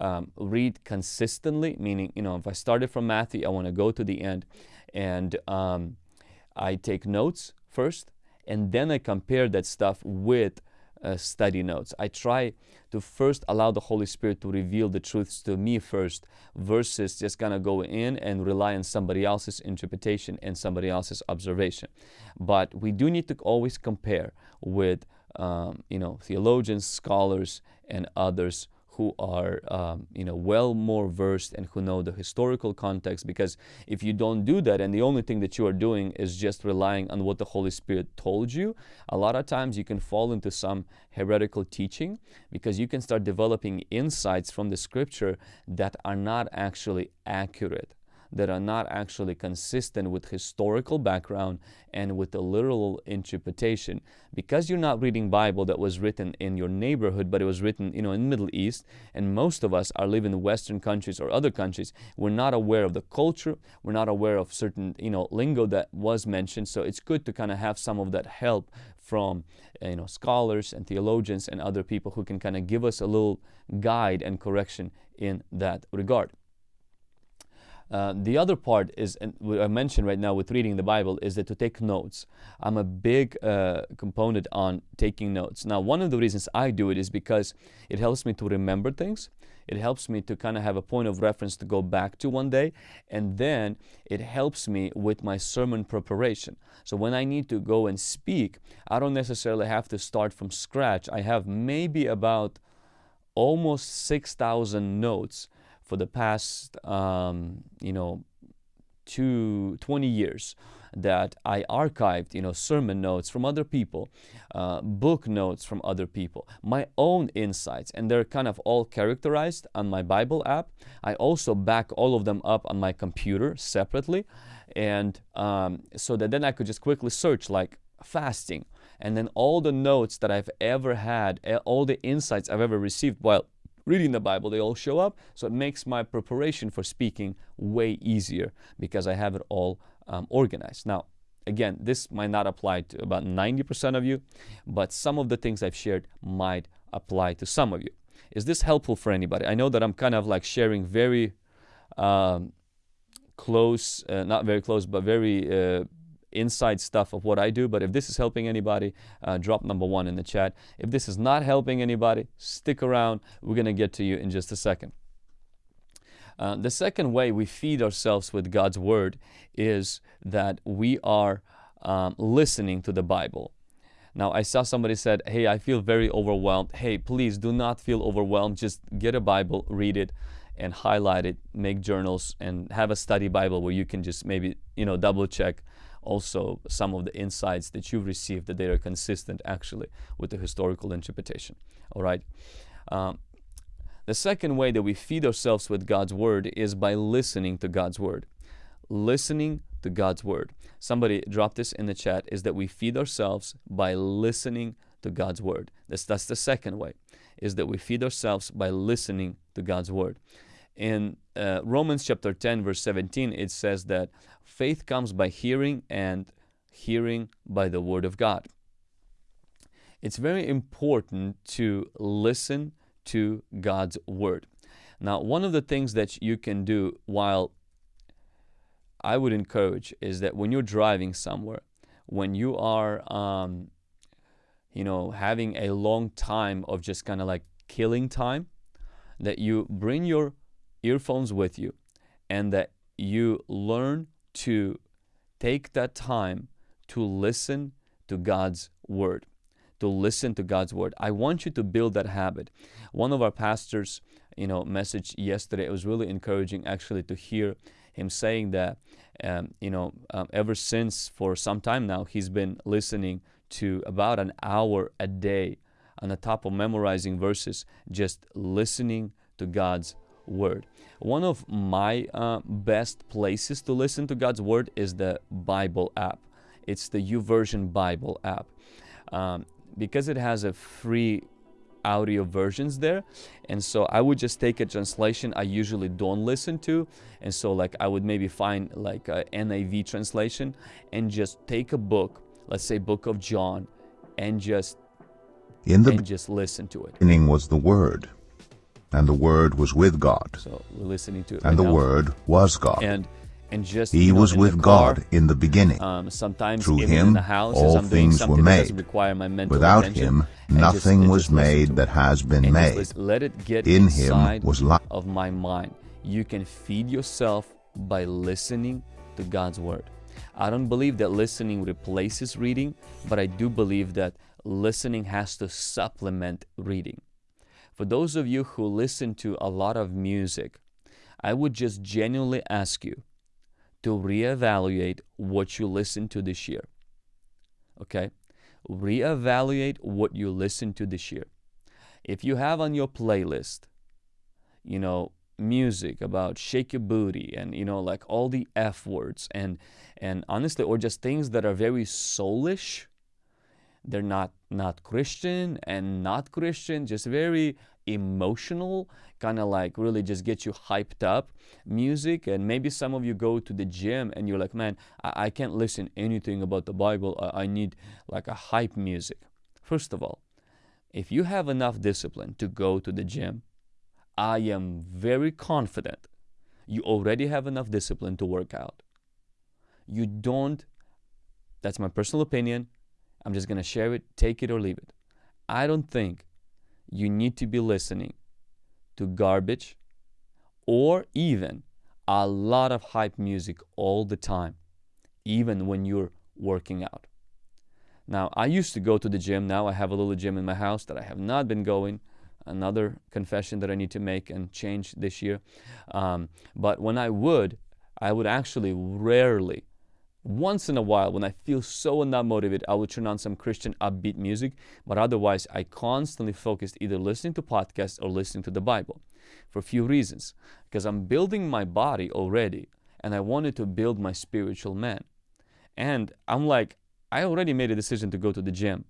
Speaker 1: Um, read consistently, meaning, you know, if I started from Matthew, I want to go to the end and um, I take notes first, and then I compare that stuff with uh, study notes. I try to first allow the Holy Spirit to reveal the truths to me first versus just kind of go in and rely on somebody else's interpretation and somebody else's observation. But we do need to always compare with um, you know theologians, scholars, and others who are um, you know well more versed and who know the historical context because if you don't do that and the only thing that you are doing is just relying on what the Holy Spirit told you a lot of times you can fall into some heretical teaching because you can start developing insights from the scripture that are not actually accurate that are not actually consistent with historical background and with the literal interpretation. Because you're not reading Bible that was written in your neighborhood, but it was written, you know, in Middle East, and most of us are living in Western countries or other countries, we're not aware of the culture, we're not aware of certain, you know, lingo that was mentioned. So it's good to kind of have some of that help from uh, you know scholars and theologians and other people who can kind of give us a little guide and correction in that regard. Uh, the other part is, and I mentioned right now with reading the Bible, is that to take notes. I'm a big uh, component on taking notes. Now, one of the reasons I do it is because it helps me to remember things. It helps me to kind of have a point of reference to go back to one day. And then it helps me with my sermon preparation. So when I need to go and speak, I don't necessarily have to start from scratch. I have maybe about almost 6,000 notes for the past, um, you know, two, 20 years that I archived, you know, sermon notes from other people, uh, book notes from other people, my own insights, and they're kind of all characterized on my Bible app. I also back all of them up on my computer separately, and um, so that then I could just quickly search like fasting, and then all the notes that I've ever had, all the insights I've ever received while reading the Bible, they all show up. So it makes my preparation for speaking way easier because I have it all um, organized. Now, again, this might not apply to about 90% of you, but some of the things I've shared might apply to some of you. Is this helpful for anybody? I know that I'm kind of like sharing very um, close, uh, not very close, but very uh, inside stuff of what I do. But if this is helping anybody, uh, drop number one in the chat. If this is not helping anybody, stick around. We're going to get to you in just a second. Uh, the second way we feed ourselves with God's Word is that we are um, listening to the Bible. Now, I saw somebody said, Hey, I feel very overwhelmed. Hey, please do not feel overwhelmed. Just get a Bible, read it, and highlight it, make journals, and have a study Bible where you can just maybe, you know, double check also some of the insights that you've received that they are consistent actually with the historical interpretation. All right. Um, the second way that we feed ourselves with God's Word is by listening to God's Word. Listening to God's Word. Somebody dropped this in the chat is that we feed ourselves by listening to God's Word. That's, that's the second way, is that we feed ourselves by listening to God's Word. In uh, Romans chapter 10, verse 17, it says that faith comes by hearing and hearing by the Word of God. It's very important to listen to God's Word. Now, one of the things that you can do while I would encourage is that when you're driving somewhere, when you are, um, you know, having a long time of just kind of like killing time, that you bring your earphones with you and that you learn to take that time to listen to God's Word to listen to God's word. I want you to build that habit. One of our pastors, you know, message yesterday, it was really encouraging actually to hear him saying that, um, you know, um, ever since for some time now, he's been listening to about an hour a day on the top of memorizing verses, just listening to God's word. One of my uh, best places to listen to God's word is the Bible app. It's the YouVersion Bible app. Um, because it has a free audio versions there and so I would just take a translation I usually don't listen to and so like I would maybe find like a NIV translation and just take a book let's say book of John and just
Speaker 2: in the
Speaker 1: and just listen to it
Speaker 2: beginning was the word and the word was with God
Speaker 1: so we're listening to it
Speaker 2: and the
Speaker 1: now.
Speaker 2: word was God
Speaker 1: and and just
Speaker 2: he
Speaker 1: you know,
Speaker 2: was with
Speaker 1: car,
Speaker 2: God in the beginning
Speaker 1: um, sometimes
Speaker 2: Through
Speaker 1: even
Speaker 2: him,
Speaker 1: in the house
Speaker 2: all
Speaker 1: I'm
Speaker 2: things were made.
Speaker 1: require my mental
Speaker 2: without him
Speaker 1: and just-
Speaker 2: nothing was made that has been
Speaker 1: and
Speaker 2: made
Speaker 1: listen- let it get
Speaker 2: in him was life
Speaker 1: of my mind. You can feed yourself by listening to God's word. I don't believe that listening replaces reading, but I do believe that listening has to supplement reading. For those of you who listen to a lot of music, I would just genuinely ask you to reevaluate what you listen to this year. Okay? Reevaluate what you listen to this year. If you have on your playlist, you know, music about shake your booty and you know like all the f words and and honestly or just things that are very soulish they're not not christian and not christian just very emotional kind of like really just get you hyped up music and maybe some of you go to the gym and you're like man i, I can't listen anything about the bible I, I need like a hype music first of all if you have enough discipline to go to the gym I am very confident you already have enough discipline to work out. You don't, that's my personal opinion. I'm just going to share it, take it or leave it. I don't think you need to be listening to garbage or even a lot of hype music all the time, even when you're working out. Now, I used to go to the gym. Now I have a little gym in my house that I have not been going another confession that I need to make and change this year. Um, but when I would, I would actually rarely, once in a while, when I feel so not motivated, I will turn on some Christian upbeat music. But otherwise, I constantly focused either listening to podcasts or listening to the Bible for a few reasons. Because I'm building my body already, and I wanted to build my spiritual man. And I'm like, I already made a decision to go to the gym.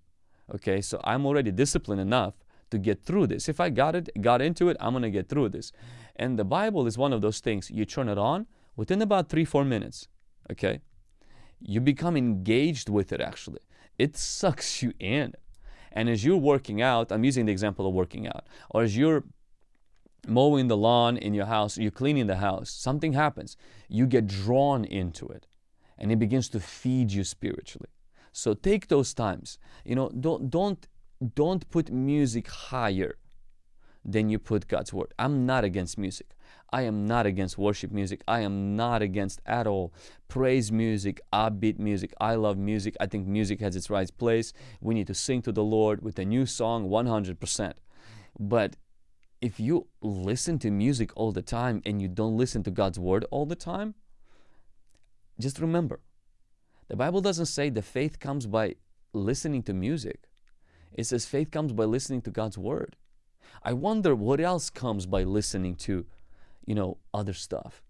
Speaker 1: Okay, so I'm already disciplined enough to get through this. If I got it, got into it, I'm to get through this. And the Bible is one of those things. You turn it on within about three, four minutes, okay? You become engaged with it actually. It sucks you in. And as you're working out, I'm using the example of working out, or as you're mowing the lawn in your house, you're cleaning the house, something happens. You get drawn into it and it begins to feed you spiritually. So take those times. You know, don't don't don't put music higher than you put God's word. I'm not against music. I am not against worship music. I am not against at all praise music, upbeat music. I love music. I think music has its right place. We need to sing to the Lord with a new song 100%. But if you listen to music all the time and you don't listen to God's word all the time, just remember, the Bible doesn't say the faith comes by listening to music. It says faith comes by listening to God's word. I wonder what else comes by listening to, you know, other stuff.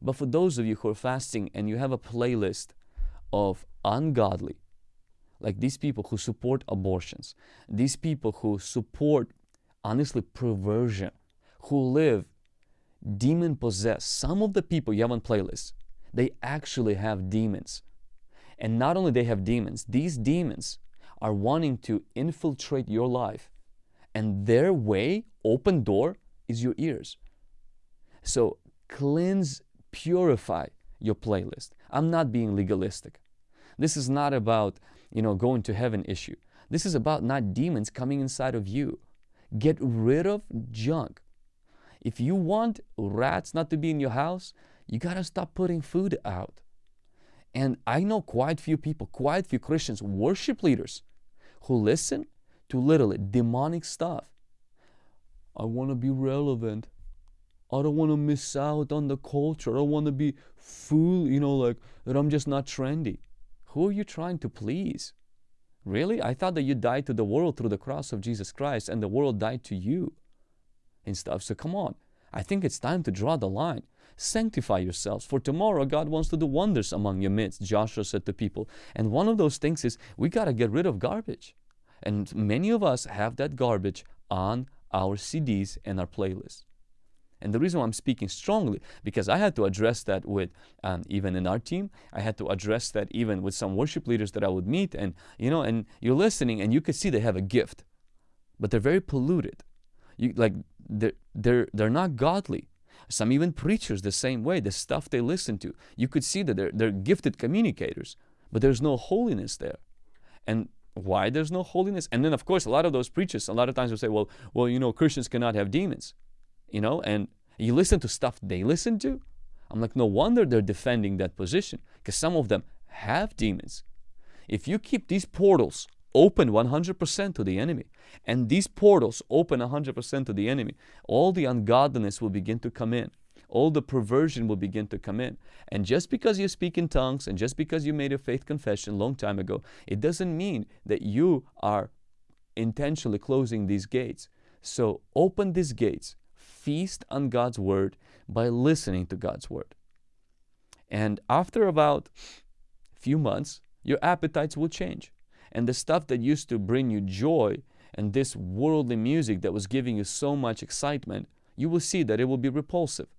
Speaker 1: But for those of you who are fasting and you have a playlist of ungodly, like these people who support abortions, these people who support, honestly, perversion, who live demon possessed, some of the people you have on playlists, they actually have demons. And not only they have demons, these demons are wanting to infiltrate your life. And their way, open door, is your ears. So cleanse, purify your playlist. I'm not being legalistic. This is not about, you know, going to heaven issue. This is about not demons coming inside of you. Get rid of junk. If you want rats not to be in your house, you got to stop putting food out. And I know quite few people, quite few Christians, worship leaders who listen to literally demonic stuff. I want to be relevant. I don't want to miss out on the culture. I don't want to be fool, you know, like that I'm just not trendy. Who are you trying to please? Really? I thought that you died to the world through the cross of Jesus Christ and the world died to you and stuff. So come on. I think it's time to draw the line. Sanctify yourselves, for tomorrow God wants to do wonders among your midst, Joshua said to people. And one of those things is we got to get rid of garbage. And many of us have that garbage on our CDs and our playlists. And the reason why I'm speaking strongly, because I had to address that with um, even in our team. I had to address that even with some worship leaders that I would meet. And, you know, and you're listening and you could see they have a gift, but they're very polluted. You, like, they're, they're, they're not godly. Some even preachers the same way, the stuff they listen to. You could see that they're, they're gifted communicators, but there's no holiness there. And why there's no holiness? And then of course a lot of those preachers, a lot of times will say, well, well, you know, Christians cannot have demons. You know, and you listen to stuff they listen to. I'm like, no wonder they're defending that position because some of them have demons. If you keep these portals open 100% to the enemy. And these portals open 100% to the enemy. All the ungodliness will begin to come in. All the perversion will begin to come in. And just because you speak in tongues and just because you made a faith confession long time ago, it doesn't mean that you are intentionally closing these gates. So open these gates. Feast on God's word by listening to God's word. And after about a few months, your appetites will change. And the stuff that used to bring you joy and this worldly music that was giving you so much excitement, you will see that it will be repulsive.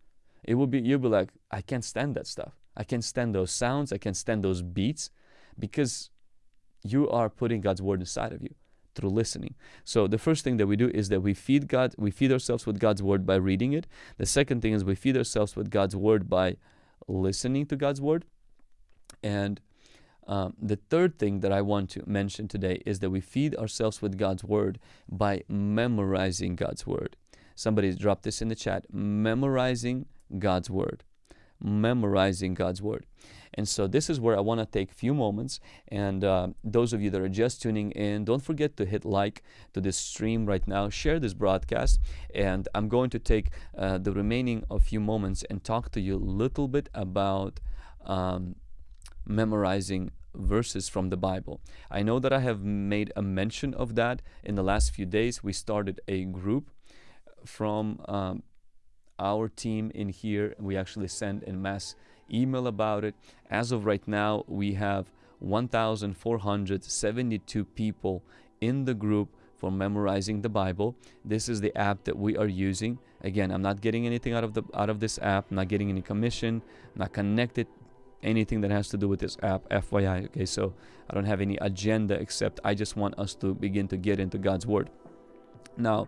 Speaker 1: It will be, you'll be like, I can't stand that stuff. I can't stand those sounds. I can't stand those beats because you are putting God's word inside of you through listening. So the first thing that we do is that we feed God, we feed ourselves with God's word by reading it. The second thing is we feed ourselves with God's word by listening to God's word. And um, the third thing that I want to mention today is that we feed ourselves with God's Word by memorizing God's Word. Somebody dropped this in the chat memorizing God's Word. Memorizing God's Word. And so this is where I want to take a few moments. And uh, those of you that are just tuning in, don't forget to hit like to this stream right now. Share this broadcast. And I'm going to take uh, the remaining of few moments and talk to you a little bit about um, memorizing verses from the Bible. I know that I have made a mention of that in the last few days. We started a group from um, our team in here. We actually send a mass email about it. As of right now, we have 1,472 people in the group for memorizing the Bible. This is the app that we are using. Again, I'm not getting anything out of the out of this app. I'm not getting any commission. I'm not connected anything that has to do with this app. FYI. Okay, so I don't have any agenda except I just want us to begin to get into God's Word. Now,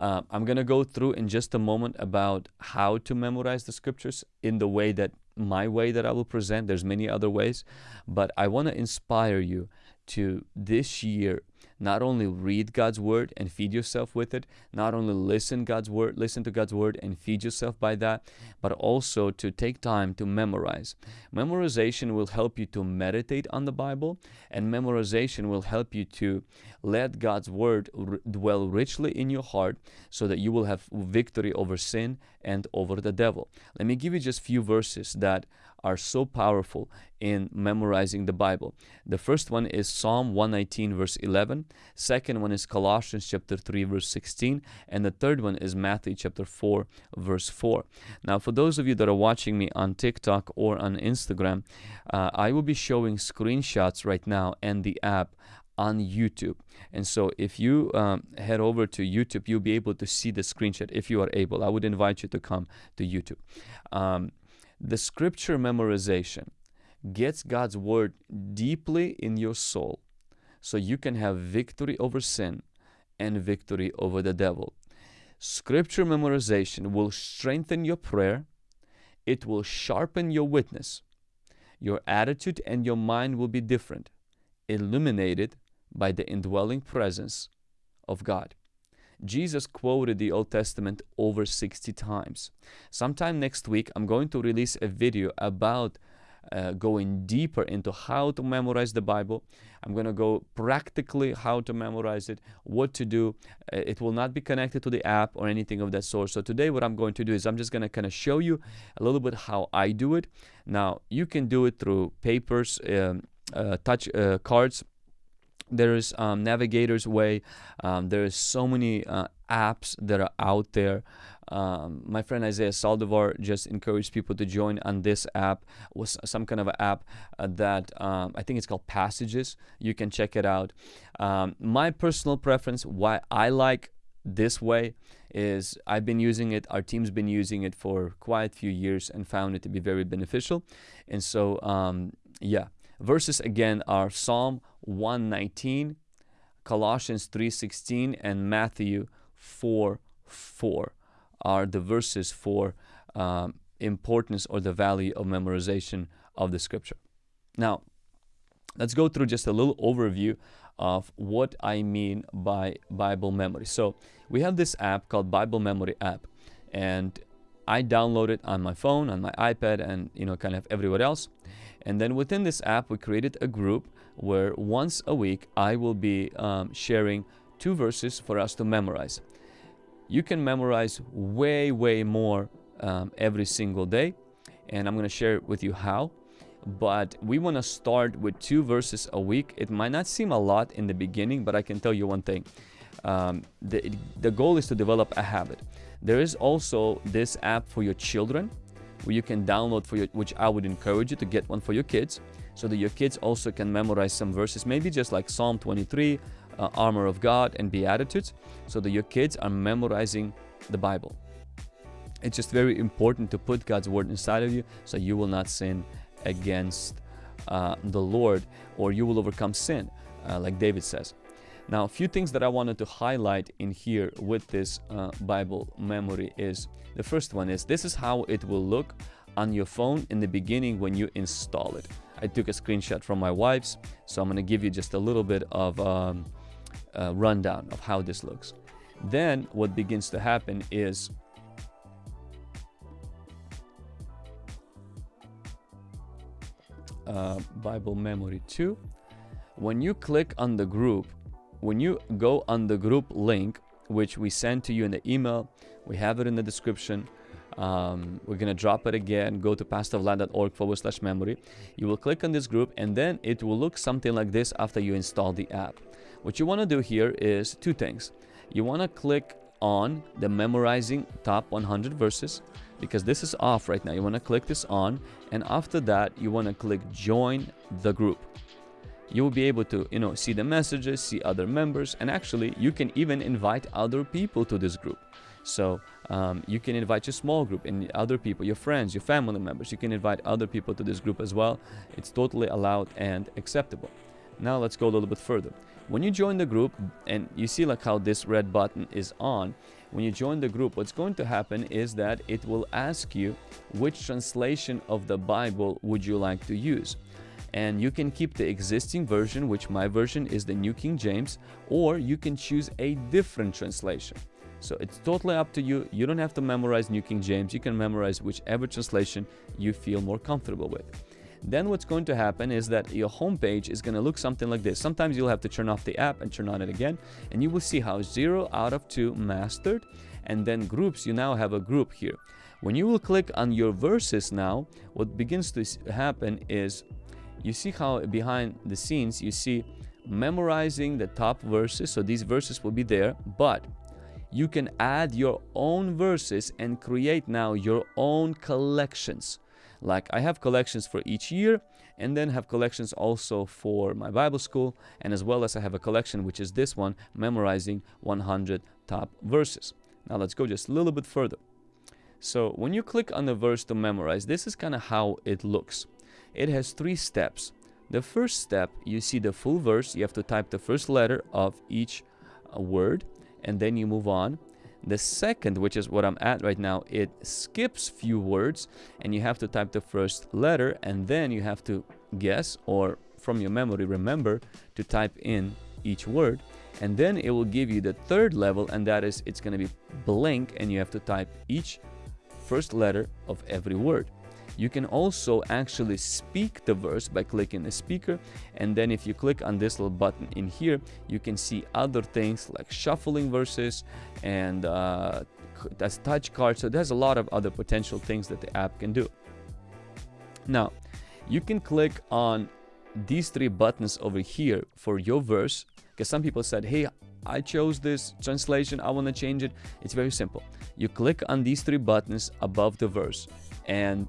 Speaker 1: uh, I'm gonna go through in just a moment about how to memorize the scriptures in the way that my way that I will present. There's many other ways, but I want to inspire you to this year not only read God's word and feed yourself with it, not only listen God's word, listen to God's word and feed yourself by that, but also to take time to memorize. Memorization will help you to meditate on the Bible, and memorization will help you to let God's word dwell richly in your heart so that you will have victory over sin and over the devil. Let me give you just few verses that are so powerful in memorizing the Bible. The first one is Psalm 119 verse 11. Second one is Colossians chapter 3 verse 16. And the third one is Matthew chapter 4 verse 4. Now for those of you that are watching me on TikTok or on Instagram, uh, I will be showing screenshots right now and the app on YouTube. And so if you um, head over to YouTube, you'll be able to see the screenshot if you are able. I would invite you to come to YouTube. Um, the scripture memorization gets God's word deeply in your soul so you can have victory over sin and victory over the devil. Scripture memorization will strengthen your prayer, it will sharpen your witness. Your attitude and your mind will be different, illuminated by the indwelling presence of God. Jesus quoted the Old Testament over 60 times. Sometime next week, I'm going to release a video about uh, going deeper into how to memorize the Bible. I'm going to go practically how to memorize it, what to do. Uh, it will not be connected to the app or anything of that sort. So today what I'm going to do is I'm just going to kind of show you a little bit how I do it. Now, you can do it through papers, um, uh, touch uh, cards, there's um, navigator's way. Um, there's so many uh, apps that are out there. Um, my friend Isaiah Saldivar just encouraged people to join on this app was some kind of app uh, that um, I think it's called Passages. You can check it out. Um, my personal preference why I like this way is I've been using it our team's been using it for quite a few years and found it to be very beneficial. And so um, yeah verses again are Psalm 119, Colossians 3:16, and Matthew 4:4 are the verses for um, importance or the value of memorization of the scripture. Now, let's go through just a little overview of what I mean by Bible memory. So we have this app called Bible Memory app, and I download it on my phone, on my iPad, and you know, kind of everywhere else. And then within this app, we created a group where once a week I will be um, sharing two verses for us to memorize. You can memorize way, way more um, every single day, and I'm going to share with you how. But we want to start with two verses a week. It might not seem a lot in the beginning, but I can tell you one thing. Um, the, the goal is to develop a habit. There is also this app for your children where you can download for your, which I would encourage you to get one for your kids so that your kids also can memorize some verses, maybe just like Psalm 23, uh, Armor of God, and Beatitudes, so that your kids are memorizing the Bible. It's just very important to put God's word inside of you so you will not sin against uh, the Lord or you will overcome sin, uh, like David says. Now, a few things that I wanted to highlight in here with this uh, Bible memory is the first one is this is how it will look on your phone in the beginning when you install it. I took a screenshot from my wife's, so I'm going to give you just a little bit of um, a rundown of how this looks. Then what begins to happen is uh, Bible Memory 2. When you click on the group, when you go on the group link, which we send to you in the email, we have it in the description. Um, we're going to drop it again. Go to pastorvlad.org forward slash memory. You will click on this group and then it will look something like this after you install the app. What you want to do here is two things. You want to click on the memorizing top 100 verses because this is off right now. You want to click this on and after that you want to click join the group. You will be able to you know see the messages see other members and actually you can even invite other people to this group. So um, you can invite your small group and other people your friends your family members. You can invite other people to this group as well. It's totally allowed and acceptable. Now let's go a little bit further. When you join the group and you see like how this red button is on when you join the group what's going to happen is that it will ask you which translation of the bible would you like to use and you can keep the existing version which my version is the new king james or you can choose a different translation. So it's totally up to you. You don't have to memorize new king james. You can memorize whichever translation you feel more comfortable with. Then what's going to happen is that your homepage is going to look something like this. Sometimes you'll have to turn off the app and turn on it again, and you will see how 0 out of 2 mastered, and then groups, you now have a group here. When you will click on your verses now, what begins to happen is you see how behind the scenes you see memorizing the top verses, so these verses will be there, but you can add your own verses and create now your own collections like I have collections for each year and then have collections also for my Bible school and as well as I have a collection which is this one memorizing 100 top verses. Now let's go just a little bit further. So when you click on the verse to memorize, this is kind of how it looks. It has three steps. The first step, you see the full verse. You have to type the first letter of each uh, word and then you move on. The second, which is what I'm at right now, it skips few words and you have to type the first letter and then you have to guess or from your memory remember to type in each word and then it will give you the third level and that is it's going to be blank and you have to type each first letter of every word. You can also actually speak the verse by clicking the speaker and then if you click on this little button in here you can see other things like shuffling verses and uh, that's touch card so there's a lot of other potential things that the app can do. Now you can click on these three buttons over here for your verse because some people said hey I chose this translation I want to change it. It's very simple. You click on these three buttons above the verse and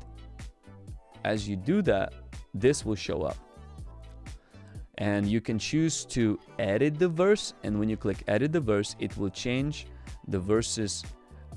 Speaker 1: as you do that, this will show up. And you can choose to edit the verse. And when you click edit the verse, it will change the verse's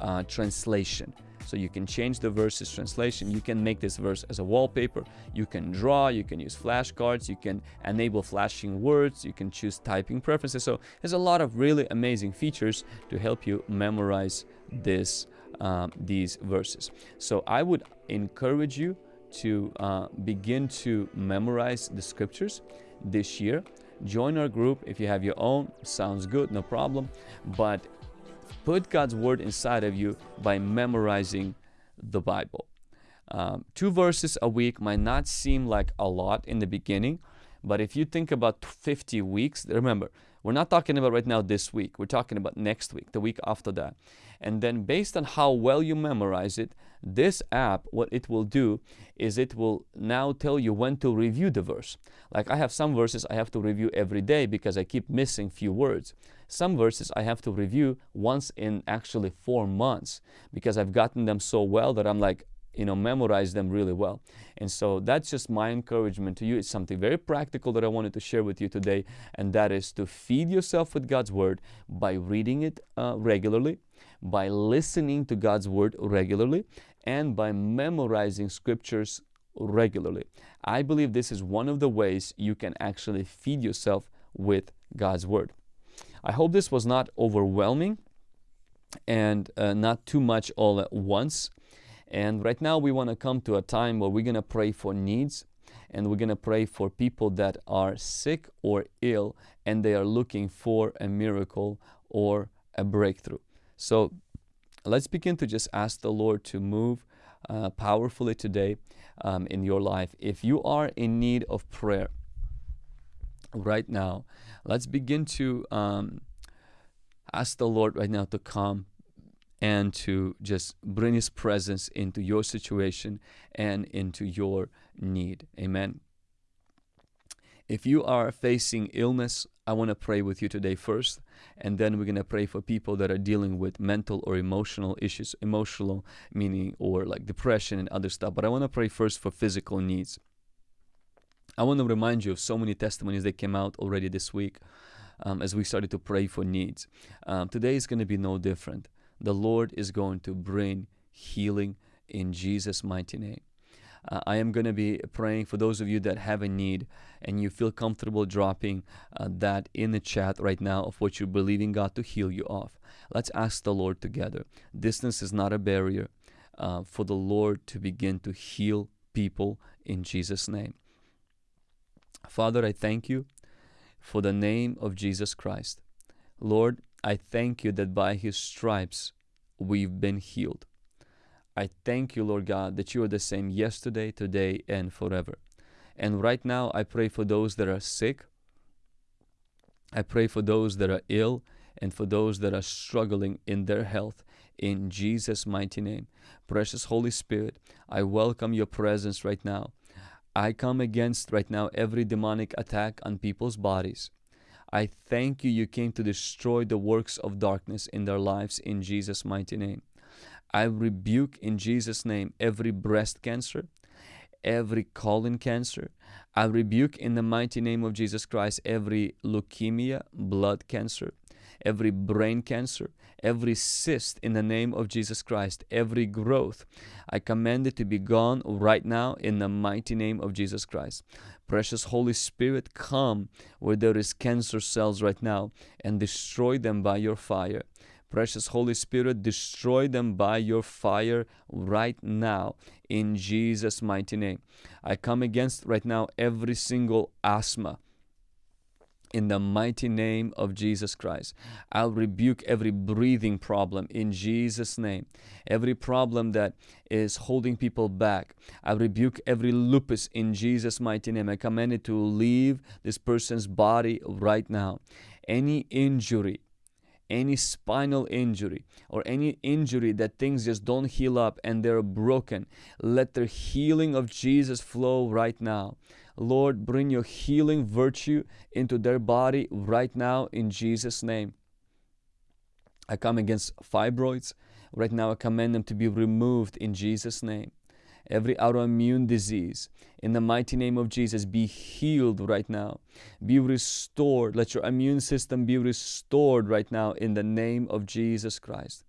Speaker 1: uh, translation. So you can change the verse's translation. You can make this verse as a wallpaper. You can draw, you can use flashcards, you can enable flashing words, you can choose typing preferences. So there's a lot of really amazing features to help you memorize this um, these verses. So I would encourage you to uh, begin to memorize the scriptures this year. Join our group if you have your own, sounds good, no problem. But put God's word inside of you by memorizing the Bible. Um, two verses a week might not seem like a lot in the beginning, but if you think about 50 weeks, remember, we're not talking about right now this week. We're talking about next week, the week after that. And then based on how well you memorize it, this app, what it will do is it will now tell you when to review the verse. Like I have some verses I have to review every day because I keep missing few words. Some verses I have to review once in actually four months because I've gotten them so well that I'm like, you know, memorize them really well. And so that's just my encouragement to you. It's something very practical that I wanted to share with you today, and that is to feed yourself with God's Word by reading it uh, regularly, by listening to God's Word regularly, and by memorizing scriptures regularly. I believe this is one of the ways you can actually feed yourself with God's Word. I hope this was not overwhelming and uh, not too much all at once. And right now we want to come to a time where we're going to pray for needs and we're going to pray for people that are sick or ill and they are looking for a miracle or a breakthrough. So let's begin to just ask the Lord to move uh, powerfully today um, in your life. If you are in need of prayer right now, let's begin to um, ask the Lord right now to come and to just bring His presence into your situation and into your need. Amen. If you are facing illness, I want to pray with you today first, and then we're going to pray for people that are dealing with mental or emotional issues, emotional meaning or like depression and other stuff. But I want to pray first for physical needs. I want to remind you of so many testimonies that came out already this week um, as we started to pray for needs. Um, today is going to be no different. The Lord is going to bring healing in Jesus' mighty name. Uh, I am going to be praying for those of you that have a need and you feel comfortable dropping uh, that in the chat right now of what you're believing God to heal you of. Let's ask the Lord together. Distance is not a barrier uh, for the Lord to begin to heal people in Jesus' name. Father, I thank you for the name of Jesus Christ. Lord, I thank you that by his stripes we've been healed. I thank you, Lord God, that you are the same yesterday, today, and forever. And right now, I pray for those that are sick. I pray for those that are ill and for those that are struggling in their health. In Jesus' mighty name. Precious Holy Spirit, I welcome your presence right now. I come against right now every demonic attack on people's bodies. I thank you, you came to destroy the works of darkness in their lives in Jesus' mighty name. I rebuke in Jesus' name every breast cancer, every colon cancer. I rebuke in the mighty name of Jesus Christ every leukemia, blood cancer, every brain cancer, every cyst in the name of Jesus Christ, every growth. I command it to be gone right now in the mighty name of Jesus Christ. Precious Holy Spirit, come where there is cancer cells right now and destroy them by your fire. Precious Holy Spirit, destroy them by your fire right now in Jesus' mighty name. I come against right now every single asthma in the mighty name of Jesus Christ. I'll rebuke every breathing problem in Jesus' name. Every problem that is holding people back. I rebuke every lupus in Jesus' mighty name. I command it to leave this person's body right now. Any injury, any spinal injury or any injury that things just don't heal up and they're broken, let the healing of Jesus flow right now. Lord, bring your healing virtue into their body right now in Jesus' name. I come against fibroids. Right now, I command them to be removed in Jesus' name every autoimmune disease. In the mighty name of Jesus, be healed right now. Be restored. Let your immune system be restored right now in the name of Jesus Christ.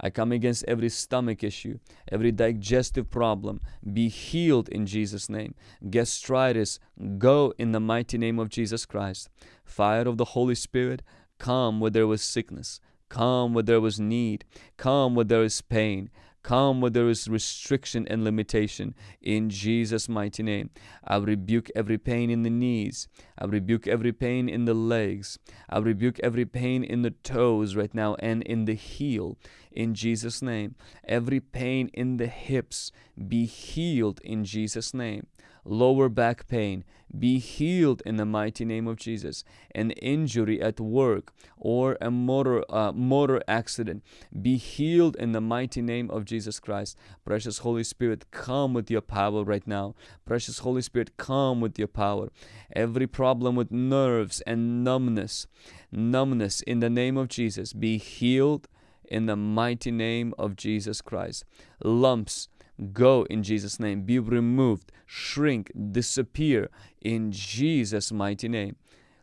Speaker 1: I come against every stomach issue, every digestive problem. Be healed in Jesus' name. Gastritis, go in the mighty name of Jesus Christ. Fire of the Holy Spirit, come where there was sickness. Come where there was need. Come where there is pain. Come where there is restriction and limitation. In Jesus' mighty name. I rebuke every pain in the knees. I rebuke every pain in the legs. I rebuke every pain in the toes right now and in the heel. In Jesus' name. Every pain in the hips be healed in Jesus' name lower back pain be healed in the mighty name of Jesus. An injury at work or a motor uh, motor accident be healed in the mighty name of Jesus Christ. Precious Holy Spirit, come with your power right now. Precious Holy Spirit, come with your power. Every problem with nerves and numbness, numbness in the name of Jesus be healed in the mighty name of Jesus Christ. Lumps Go in Jesus' name. Be removed, shrink, disappear in Jesus' mighty name.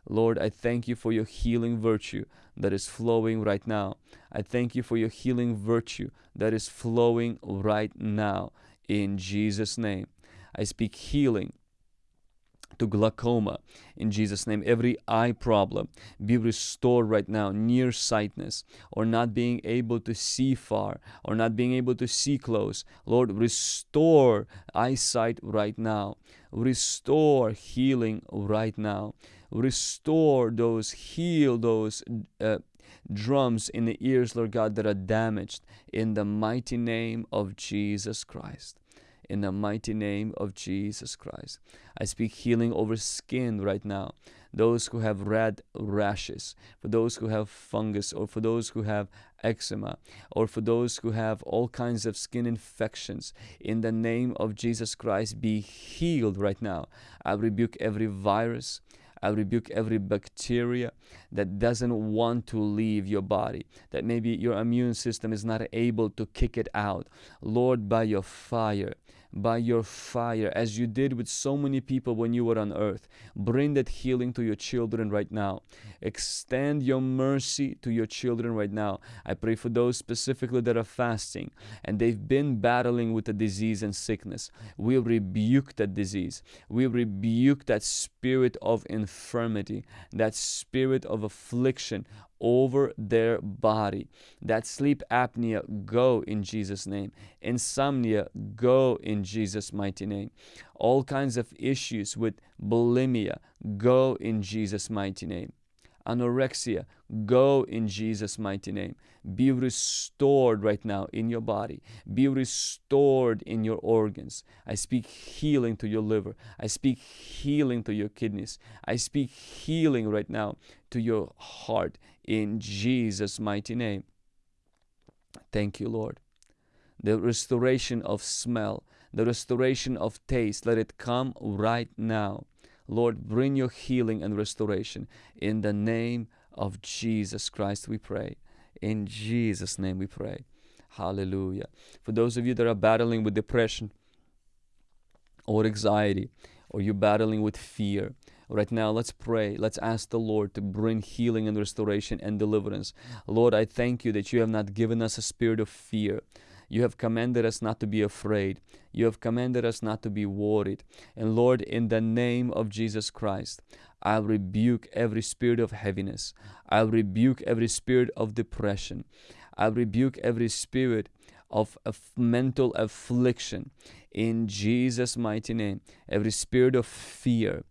Speaker 1: Lord, I thank you for your healing virtue that is flowing right now. I thank you for your healing virtue that is flowing right now in Jesus' name. I speak healing to glaucoma in Jesus' name. Every eye problem be restored right now, nearsightedness, or not being able to see far, or not being able to see close. Lord, restore eyesight right now. Restore healing right now. Restore those, heal those. Uh, drums in the ears, Lord God, that are damaged in the mighty name of Jesus Christ in the mighty name of Jesus Christ. I speak healing over skin right now. Those who have red rashes, for those who have fungus, or for those who have eczema, or for those who have all kinds of skin infections, in the name of Jesus Christ, be healed right now. I rebuke every virus. I rebuke every bacteria that doesn't want to leave your body, that maybe your immune system is not able to kick it out. Lord, by your fire, by your fire, as you did with so many people when you were on earth. Bring that healing to your children right now. Extend your mercy to your children right now. I pray for those specifically that are fasting and they've been battling with a disease and sickness. We rebuke that disease. We rebuke that spirit of infirmity, that spirit of affliction over their body. That sleep apnea, go in Jesus' name. Insomnia, go in Jesus' mighty name. All kinds of issues with bulimia, go in Jesus' mighty name. Anorexia, go in Jesus' mighty name. Be restored right now in your body. Be restored in your organs. I speak healing to your liver. I speak healing to your kidneys. I speak healing right now to your heart in Jesus' mighty name. Thank you, Lord. The restoration of smell, the restoration of taste, let it come right now. Lord, bring your healing and restoration. In the name of Jesus Christ, we pray. In Jesus' name we pray. Hallelujah. For those of you that are battling with depression or anxiety, or you're battling with fear, Right now, let's pray. Let's ask the Lord to bring healing and restoration and deliverance. Lord, I thank you that you have not given us a spirit of fear. You have commanded us not to be afraid. You have commanded us not to be worried. And Lord, in the name of Jesus Christ, I rebuke every spirit of heaviness. I rebuke every spirit of depression. I rebuke every spirit of, of mental affliction in Jesus' mighty name. Every spirit of fear,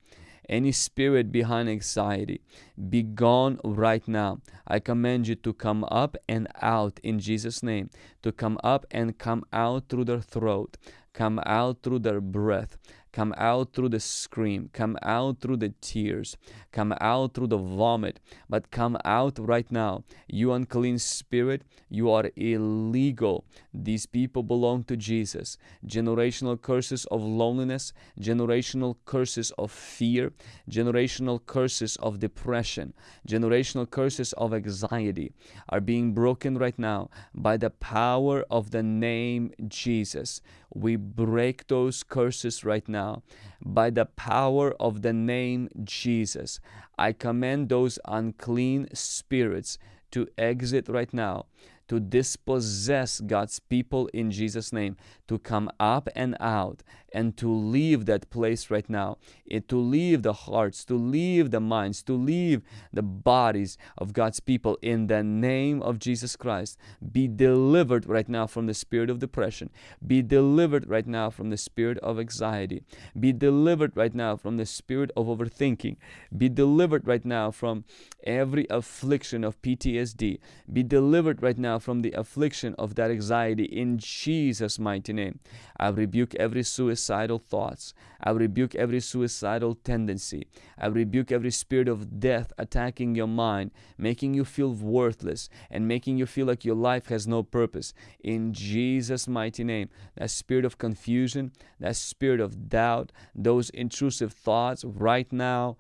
Speaker 1: any spirit behind anxiety, be gone right now. I command you to come up and out in Jesus' name, to come up and come out through their throat, come out through their breath, come out through the scream, come out through the tears, come out through the vomit, but come out right now. You unclean spirit, you are illegal. These people belong to Jesus. Generational curses of loneliness, generational curses of fear, generational curses of depression, generational curses of anxiety are being broken right now by the power of the name Jesus. We break those curses right now by the power of the name Jesus. I command those unclean spirits to exit right now to dispossess God's people in Jesus' name, to come up and out and to leave that place right now, it, to leave the hearts, to leave the minds, to leave the bodies of God's people in the name of Jesus Christ. Be delivered right now from the spirit of depression. Be delivered right now from the spirit of anxiety. Be delivered right now from the spirit of overthinking. Be delivered right now from every affliction of PTSD. Be delivered right now from the affliction of that anxiety in Jesus' mighty name. I rebuke every suicidal thoughts. I rebuke every suicidal tendency. I rebuke every spirit of death attacking your mind, making you feel worthless and making you feel like your life has no purpose. In Jesus' mighty name, that spirit of confusion, that spirit of doubt, those intrusive thoughts right now,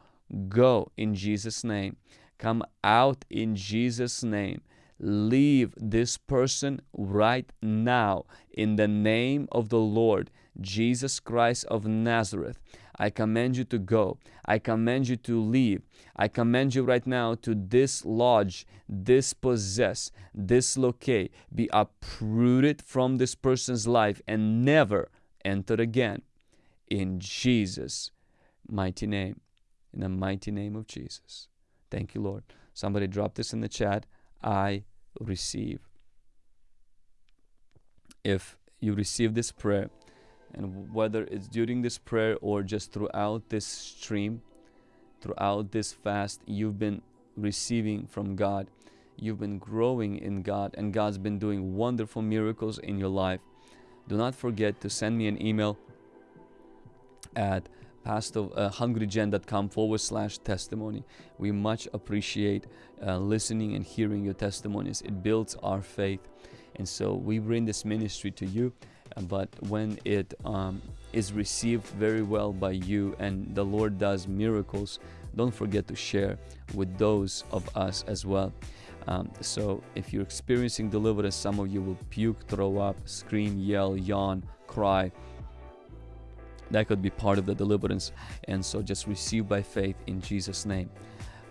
Speaker 1: go in Jesus' name. Come out in Jesus' name leave this person right now in the name of the Lord Jesus Christ of Nazareth. I command you to go. I command you to leave. I command you right now to dislodge, dispossess, dislocate, be uprooted from this person's life and never enter again. In Jesus' mighty name. In the mighty name of Jesus. Thank you, Lord. Somebody drop this in the chat. I receive. If you receive this prayer, and whether it's during this prayer or just throughout this stream, throughout this fast, you've been receiving from God. You've been growing in God, and God's been doing wonderful miracles in your life. Do not forget to send me an email at pastor uh, hungrygen.com forward slash testimony. We much appreciate uh, listening and hearing your testimonies. It builds our faith. And so we bring this ministry to you, uh, but when it um, is received very well by you and the Lord does miracles, don't forget to share with those of us as well. Um, so if you're experiencing deliverance, some of you will puke, throw up, scream, yell, yawn, cry that could be part of the deliverance. And so just receive by faith in Jesus' name.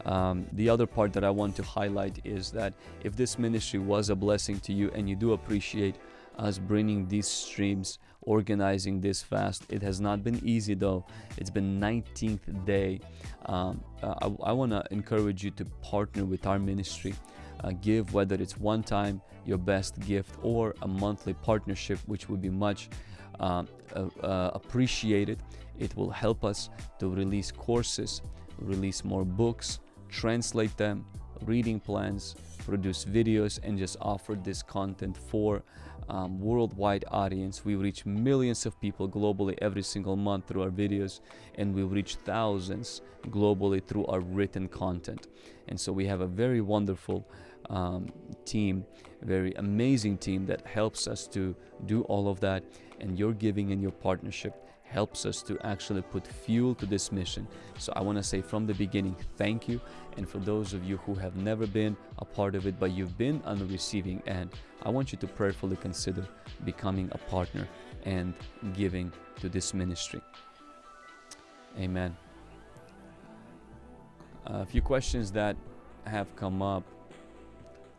Speaker 1: Um, the other part that I want to highlight is that if this ministry was a blessing to you and you do appreciate us bringing these streams, organizing this fast, it has not been easy though. It's been 19th day. Um, uh, I, I want to encourage you to partner with our ministry. Uh, give whether it's one time your best gift or a monthly partnership, which would be much uh, uh, appreciated. It will help us to release courses, release more books, translate them, reading plans, produce videos, and just offer this content for um, worldwide audience. We reach millions of people globally every single month through our videos, and we reach thousands globally through our written content. And so we have a very wonderful um, team, very amazing team that helps us to do all of that. And your giving and your partnership helps us to actually put fuel to this mission. So I want to say from the beginning, thank you. And for those of you who have never been a part of it, but you've been on the receiving end, I want you to prayerfully consider becoming a partner and giving to this ministry. Amen. A few questions that have come up.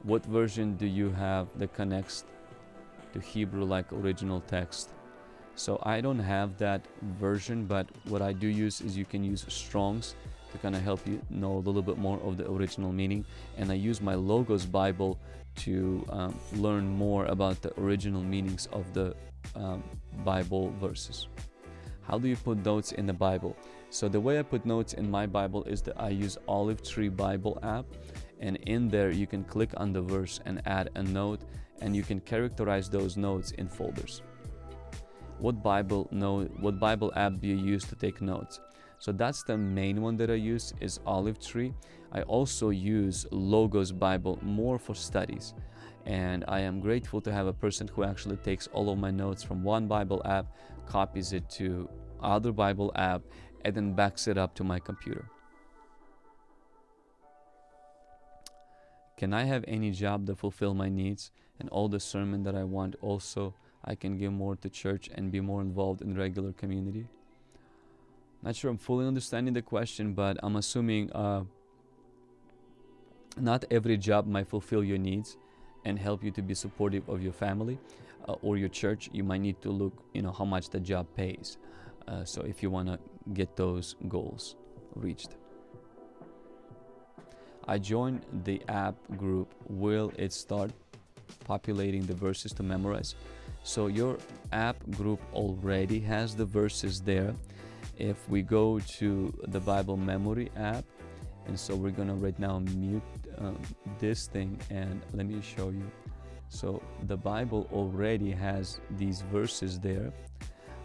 Speaker 1: What version do you have that connects to Hebrew like original text? So I don't have that version, but what I do use is you can use Strong's to kind of help you know a little bit more of the original meaning. And I use my Logos Bible to um, learn more about the original meanings of the um, Bible verses. How do you put notes in the Bible? So the way I put notes in my Bible is that I use Olive Tree Bible app and in there you can click on the verse and add a note and you can characterize those notes in folders what Bible note, what Bible app do you use to take notes? So that's the main one that I use is Olive Tree. I also use Logos Bible more for studies. And I am grateful to have a person who actually takes all of my notes from one Bible app, copies it to other Bible app, and then backs it up to my computer. Can I have any job that fulfill my needs and all the sermon that I want also I can give more to church and be more involved in regular community. Not sure I'm fully understanding the question, but I'm assuming uh, not every job might fulfill your needs and help you to be supportive of your family uh, or your church. You might need to look, you know, how much the job pays. Uh, so if you want to get those goals reached. I joined the app group. Will it start populating the verses to memorize? So your app group already has the verses there. If we go to the Bible memory app, and so we're gonna right now mute um, this thing and let me show you. So the Bible already has these verses there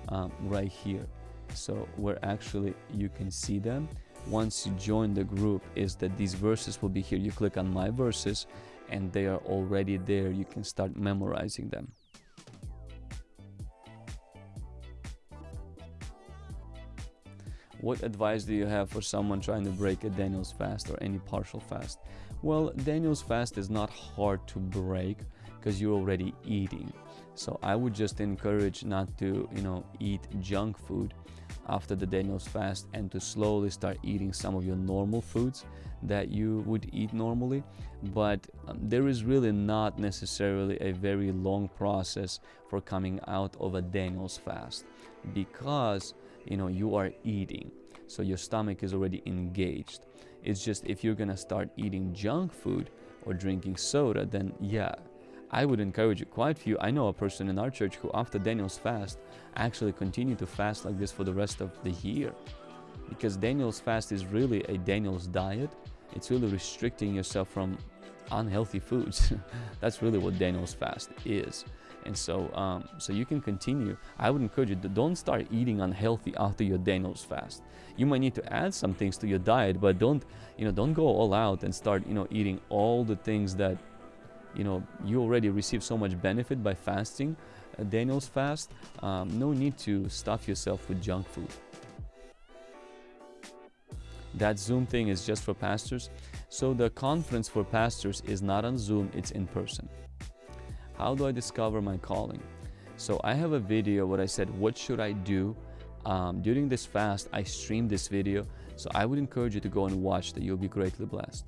Speaker 1: um, right here. So where actually you can see them once you join the group is that these verses will be here. You click on my verses and they are already there. You can start memorizing them. What advice do you have for someone trying to break a Daniel's fast or any partial fast? Well, Daniel's fast is not hard to break because you're already eating. So I would just encourage not to, you know, eat junk food after the Daniel's fast and to slowly start eating some of your normal foods that you would eat normally. But um, there is really not necessarily a very long process for coming out of a Daniel's fast because you know you are eating so your stomach is already engaged it's just if you're gonna start eating junk food or drinking soda then yeah I would encourage you quite few. I know a person in our church who after Daniel's fast actually continued to fast like this for the rest of the year. Because Daniel's fast is really a Daniel's diet. It's really restricting yourself from unhealthy foods. [LAUGHS] That's really what Daniel's fast is. And so um, so you can continue. I would encourage you to don't start eating unhealthy after your daniel's fast. You might need to add some things to your diet but don't you know don't go all out and start you know eating all the things that you know you already receive so much benefit by fasting uh, daniel's fast um, no need to stuff yourself with junk food that zoom thing is just for pastors so the conference for pastors is not on zoom it's in person how do I discover my calling? So I have a video where I said, what should I do um, during this fast, I streamed this video, so I would encourage you to go and watch that. You'll be greatly blessed.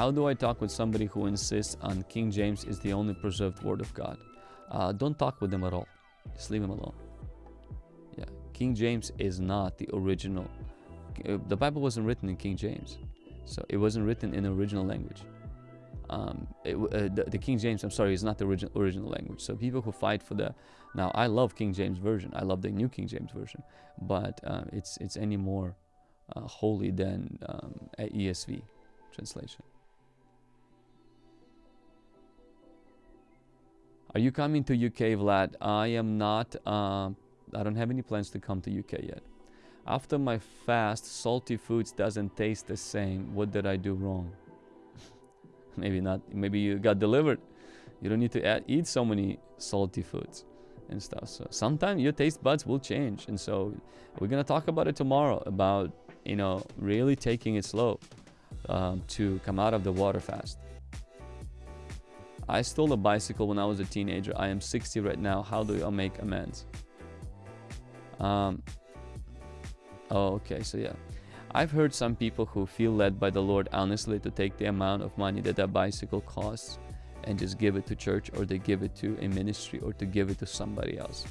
Speaker 1: How do I talk with somebody who insists on King James is the only preserved word of God? Uh, don't talk with them at all. Just leave them alone. Yeah, King James is not the original. Uh, the Bible wasn't written in King James, so it wasn't written in the original language. Um, it, uh, the, the, King James, I'm sorry, is not the original original language. So people who fight for the now, I love King James version. I love the New King James version, but uh, it's it's any more uh, holy than um, ESV translation. Are you coming to UK, Vlad? I am not. Uh, I don't have any plans to come to UK yet. After my fast, salty foods doesn't taste the same. What did I do wrong? [LAUGHS] maybe not. Maybe you got delivered. You don't need to add, eat so many salty foods and stuff. So sometimes your taste buds will change. And so we're gonna talk about it tomorrow about you know really taking it slow um, to come out of the water fast. I stole a bicycle when I was a teenager. I am 60 right now. How do I make amends? Um, oh, okay. So yeah, I've heard some people who feel led by the Lord honestly to take the amount of money that that bicycle costs and just give it to church or they give it to a ministry or to give it to somebody else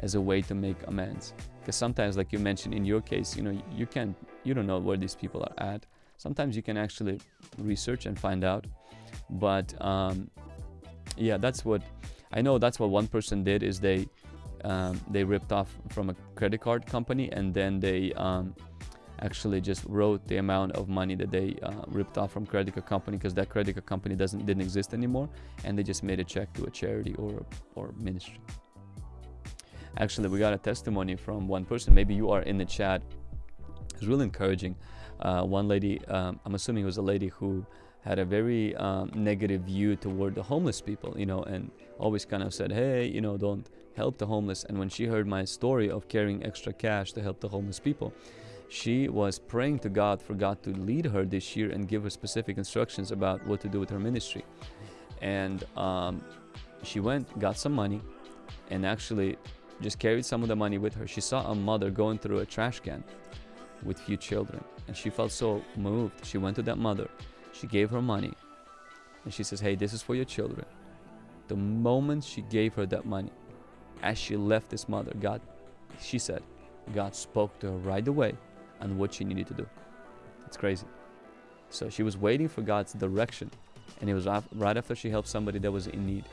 Speaker 1: as a way to make amends. Because sometimes, like you mentioned in your case, you know, you can't, you don't know where these people are at. Sometimes you can actually research and find out. But um, yeah, that's what I know. That's what one person did is they um, they ripped off from a credit card company and then they um, actually just wrote the amount of money that they uh, ripped off from credit card company because that credit card company doesn't didn't exist anymore and they just made a check to a charity or or ministry. Actually we got a testimony from one person. Maybe you are in the chat. It's really encouraging. Uh, one lady um, i'm assuming it was a lady who had a very um, negative view toward the homeless people you know and always kind of said hey you know don't help the homeless and when she heard my story of carrying extra cash to help the homeless people she was praying to God for God to lead her this year and give her specific instructions about what to do with her ministry. And um, she went, got some money, and actually just carried some of the money with her. She saw a mother going through a trash can with few children, and she felt so moved. She went to that mother, she gave her money, and she says, Hey, this is for your children. The moment she gave her that money, as she left this mother, God, she said, God spoke to her right away and what she needed to do. It's crazy. So she was waiting for God's direction, and it was right after she helped somebody that was in need.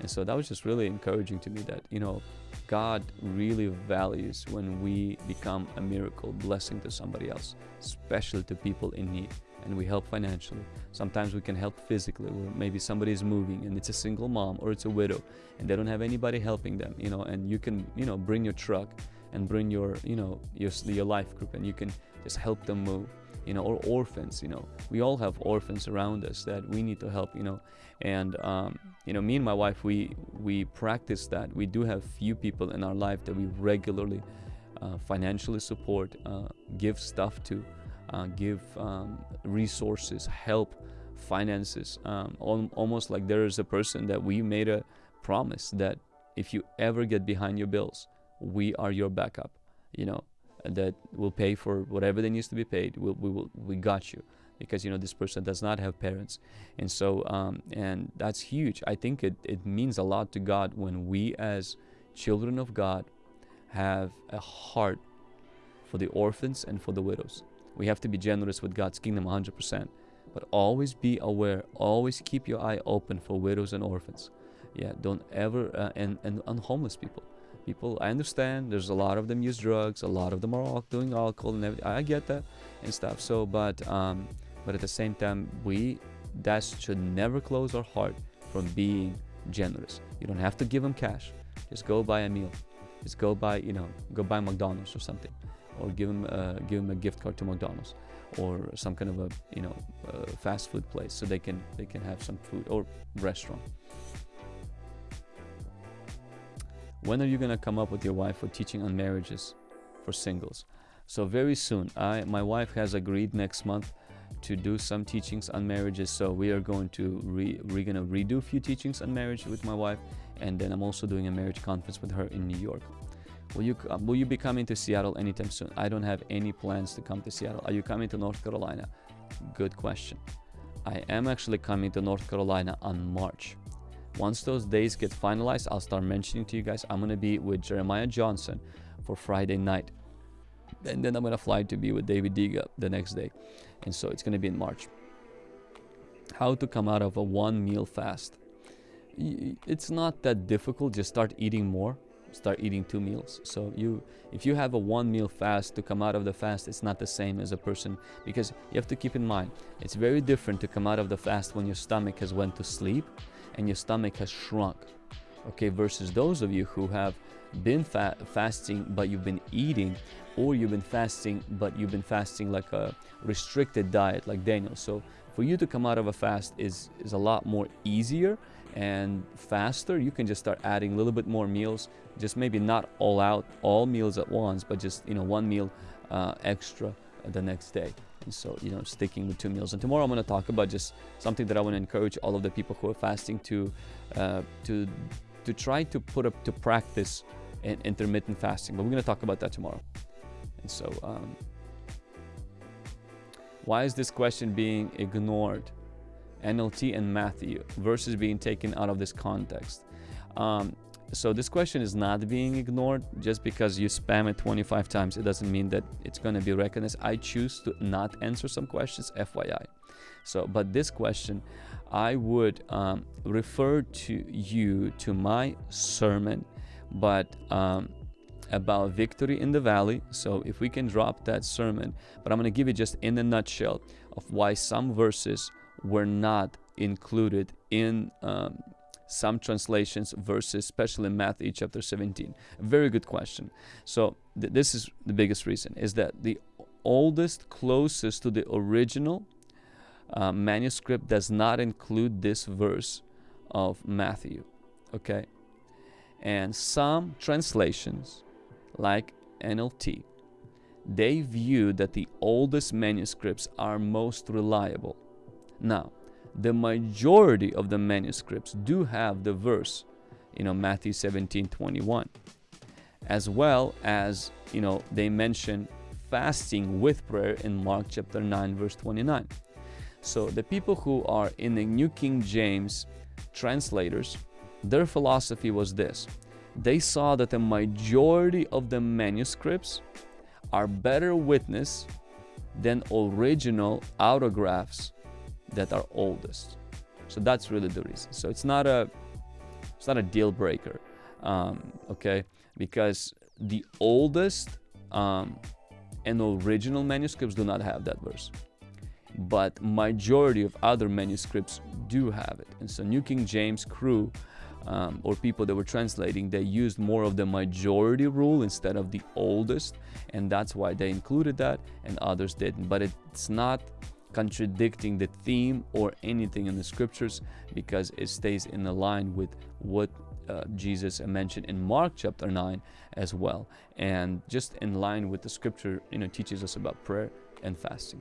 Speaker 1: And so that was just really encouraging to me that, you know, God really values when we become a miracle blessing to somebody else, especially to people in need. And we help financially. Sometimes we can help physically, where maybe somebody is moving and it's a single mom or it's a widow and they don't have anybody helping them, you know, and you can, you know, bring your truck and bring your you know your, your life group and you can just help them move you know or orphans you know. We all have orphans around us that we need to help you know and um, you know me and my wife we we practice that. We do have few people in our life that we regularly uh, financially support uh, give stuff to uh, give um, resources help finances um, almost like there is a person that we made a promise that if you ever get behind your bills we are your backup you know that will pay for whatever that needs to be paid. We'll, we will we got you because you know this person does not have parents. And so um, and that's huge. I think it, it means a lot to god when we as children of god have a heart for the orphans and for the widows we have to be generous with god's kingdom 100% but always be aware always keep your eye open for widows and orphans. Yeah don't ever uh, and, and and homeless people. People i understand there's a lot of them use drugs a lot of them are all doing alcohol and everything i get that and stuff so but um but at the same time we that should never close our heart from being generous. You don't have to give them cash. Just go buy a meal. Just go buy you know go buy mcdonald's or something or give them uh, give them a gift card to mcdonald's or some kind of a you know fast food place so they can they can have some food or restaurant when are you gonna come up with your wife for teaching on marriages for singles? So very soon. I my wife has agreed next month to do some teachings on marriages. So we are going to re, we're gonna redo a few teachings on marriage with my wife, and then I'm also doing a marriage conference with her in New York. Will you uh, will you be coming to Seattle anytime soon? I don't have any plans to come to Seattle. Are you coming to North Carolina? Good question. I am actually coming to North Carolina on March. Once those days get finalized, I'll start mentioning to you guys. I'm gonna be with Jeremiah Johnson for Friday night, and then I'm gonna fly to be with David Diga the next day, and so it's gonna be in March. How to come out of a one meal fast? It's not that difficult. Just start eating more start eating two meals. So you if you have a one meal fast to come out of the fast it's not the same as a person because you have to keep in mind it's very different to come out of the fast when your stomach has went to sleep and your stomach has shrunk okay versus those of you who have been fa fasting but you've been eating or you've been fasting but you've been fasting like a restricted diet like Daniel. So for you to come out of a fast is is a lot more easier and faster you can just start adding a little bit more meals. Just maybe not all out all meals at once but just you know one meal uh, extra the next day. And so you know sticking with two meals. And tomorrow i'm going to talk about just something that i want to encourage all of the people who are fasting to uh, to to try to put up to practice in intermittent fasting. But we're going to talk about that tomorrow. And so um, why is this question being ignored NLT and Matthew verses being taken out of this context. Um, so this question is not being ignored just because you spam it 25 times. It doesn't mean that it's going to be recognized. I choose to not answer some questions, FYI. So, but this question, I would um, refer to you to my sermon, but um, about victory in the valley. So if we can drop that sermon, but I'm going to give you just in a nutshell of why some verses were not included in um, some translations verses, especially in Matthew chapter 17? Very good question. So th this is the biggest reason, is that the oldest, closest to the original uh, manuscript does not include this verse of Matthew, okay? And some translations, like NLT, they view that the oldest manuscripts are most reliable now, the majority of the manuscripts do have the verse, you know, Matthew 17, 21, as well as, you know, they mention fasting with prayer in Mark chapter 9, verse 29. So the people who are in the New King James translators, their philosophy was this. They saw that the majority of the manuscripts are better witness than original autographs that are oldest. So that's really the reason. So it's not a it's not a deal breaker, um, okay? Because the oldest um, and original manuscripts do not have that verse, but majority of other manuscripts do have it. And so New King James crew um, or people that were translating, they used more of the majority rule instead of the oldest, and that's why they included that, and others didn't. But it's not contradicting the theme or anything in the scriptures because it stays in the line with what uh, Jesus mentioned in Mark chapter 9 as well. And just in line with the scripture you know teaches us about prayer and fasting.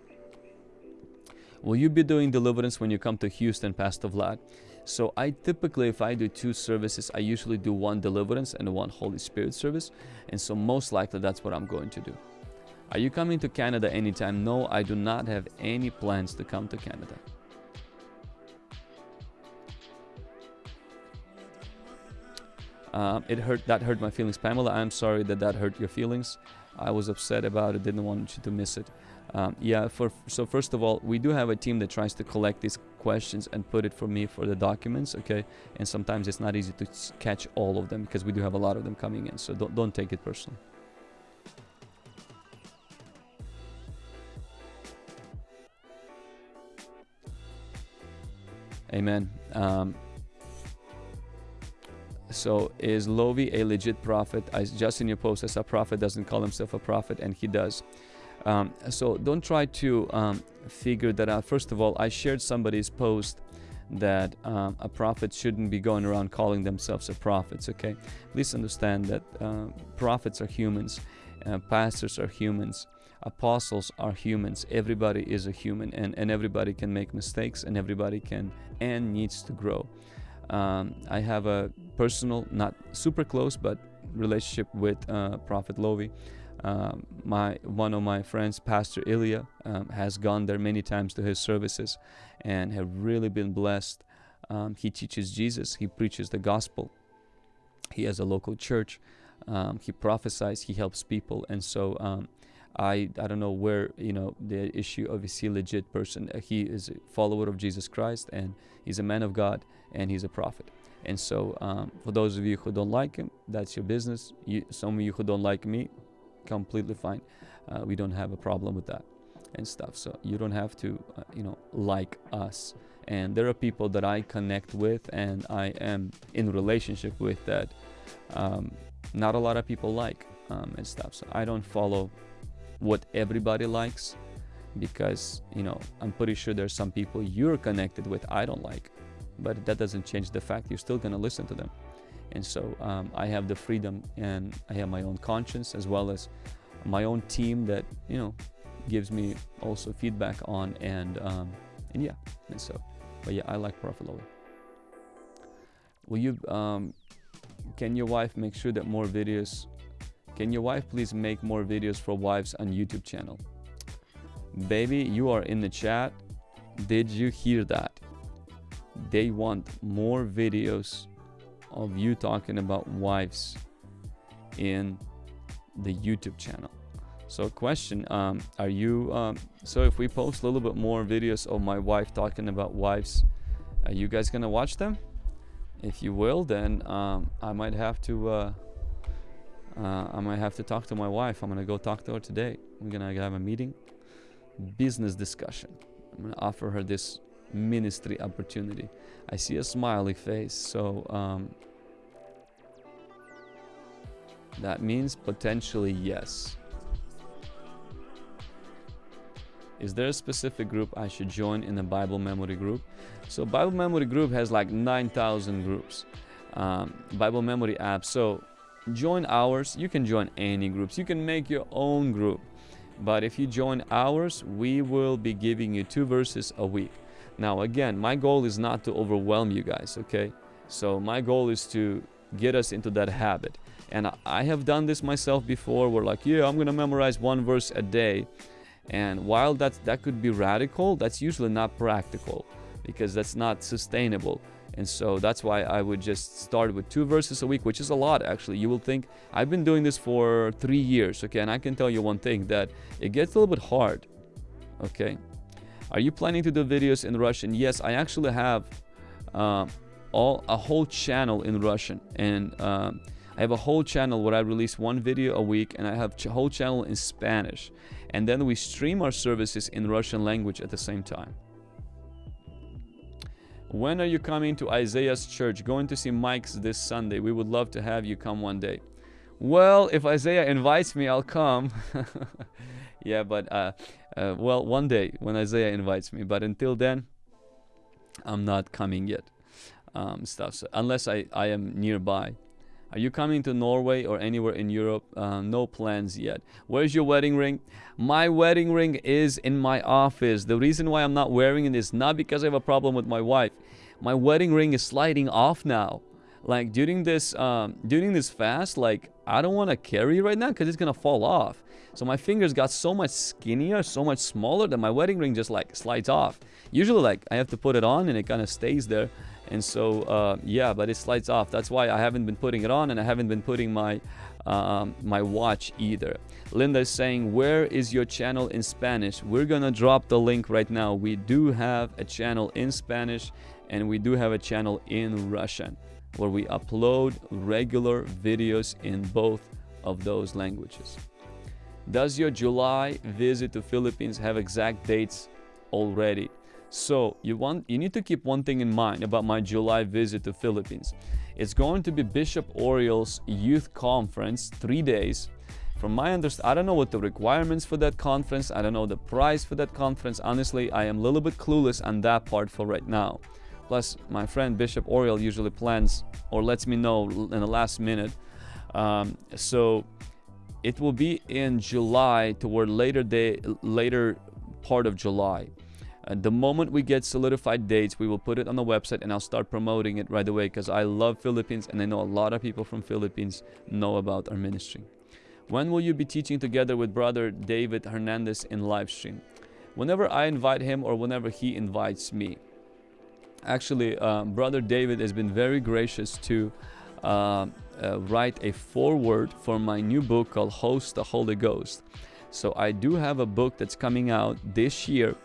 Speaker 1: Will you be doing deliverance when you come to Houston Pastor Vlad? So I typically if I do two services I usually do one deliverance and one Holy Spirit service. And so most likely that's what I'm going to do are you coming to Canada anytime? No, I do not have any plans to come to Canada. Um, it hurt. That hurt my feelings, Pamela. I'm sorry that that hurt your feelings. I was upset about it. Didn't want you to miss it. Um, yeah. For so first of all, we do have a team that tries to collect these questions and put it for me for the documents. Okay. And sometimes it's not easy to catch all of them because we do have a lot of them coming in. So don't don't take it personally. Amen. Um, so is Lovy a legit prophet? I just in your post as a prophet doesn't call himself a prophet, and he does. Um, so don't try to um, figure that out. First of all, I shared somebody's post that um, a prophet shouldn't be going around calling themselves a prophets. Okay, please understand that uh, prophets are humans, uh, pastors are humans, apostles are humans. Everybody is a human and, and everybody can make mistakes and everybody can and needs to grow. Um, i have a personal not super close but relationship with uh, prophet lovy. Um, my one of my friends pastor ilya um, has gone there many times to his services and have really been blessed. Um, he teaches jesus. He preaches the gospel. He has a local church. Um, he prophesies. He helps people. And so um, I, I don't know where you know the issue of is he legit person? Uh, he is a follower of jesus christ and he's a man of god and he's a prophet. And so um, for those of you who don't like him that's your business. You, some of you who don't like me completely fine. Uh, we don't have a problem with that and stuff. So you don't have to uh, you know like us. And there are people that i connect with and i am in relationship with that um, not a lot of people like um, and stuff. So i don't follow what everybody likes because you know i'm pretty sure there's some people you're connected with i don't like but that doesn't change the fact you're still going to listen to them and so um, i have the freedom and i have my own conscience as well as my own team that you know gives me also feedback on and um, and yeah and so but yeah i like prophet Lowe. will you um, can your wife make sure that more videos can your wife please make more videos for wives on YouTube channel? Baby, you are in the chat. Did you hear that? They want more videos of you talking about wives in the YouTube channel. So question, um, are you, um, so if we post a little bit more videos of my wife talking about wives, are you guys gonna watch them? If you will, then um, I might have to uh, uh, I might have to talk to my wife. I'm gonna go talk to her today. We're gonna have a meeting, business discussion. I'm gonna offer her this ministry opportunity. I see a smiley face, so um, that means potentially yes. Is there a specific group I should join in the Bible memory group? So Bible memory group has like 9,000 groups. Um, Bible memory app. So join ours you can join any groups. You can make your own group. But if you join ours we will be giving you two verses a week. Now again my goal is not to overwhelm you guys okay? So my goal is to get us into that habit. And i have done this myself before we're like yeah i'm gonna memorize one verse a day. And while that that could be radical that's usually not practical because that's not sustainable and so that's why I would just start with two verses a week, which is a lot actually. You will think, I've been doing this for three years, okay? And I can tell you one thing, that it gets a little bit hard, okay? Are you planning to do videos in Russian? Yes, I actually have uh, all a whole channel in Russian. And um, I have a whole channel where I release one video a week and I have a whole channel in Spanish. And then we stream our services in Russian language at the same time. When are you coming to Isaiah's church? Going to see Mike's this Sunday. We would love to have you come one day. Well, if Isaiah invites me, I'll come. [LAUGHS] yeah, but uh, uh, well, one day when Isaiah invites me. But until then, I'm not coming yet. Um, stuff. So unless I, I am nearby. Are you coming to Norway or anywhere in Europe? Uh, no plans yet. Where's your wedding ring? My wedding ring is in my office. The reason why I'm not wearing it is not because I have a problem with my wife. My wedding ring is sliding off now. Like during this um, during this fast, like I don't want to carry right now because it's gonna fall off. So my fingers got so much skinnier, so much smaller that my wedding ring just like slides off. Usually like I have to put it on and it kind of stays there and so uh, yeah but it slides off. That's why I haven't been putting it on and I haven't been putting my um, my watch either. Linda is saying where is your channel in Spanish? We're gonna drop the link right now. We do have a channel in Spanish and we do have a channel in Russian where we upload regular videos in both of those languages. Does your July visit to Philippines have exact dates already so you want you need to keep one thing in mind about my July visit to Philippines. It's going to be Bishop Oriel's youth conference, three days. From my understanding, I don't know what the requirements for that conference. I don't know the price for that conference. Honestly, I am a little bit clueless on that part for right now. Plus, my friend Bishop Oriel usually plans or lets me know in the last minute. Um, so it will be in July toward later day later part of July. Uh, the moment we get solidified dates, we will put it on the website and I'll start promoting it right away because I love Philippines and I know a lot of people from Philippines know about our ministry. When will you be teaching together with brother David Hernandez in live stream? Whenever I invite him or whenever he invites me. Actually, um, brother David has been very gracious to uh, uh, write a foreword for my new book called Host the Holy Ghost. So I do have a book that's coming out this year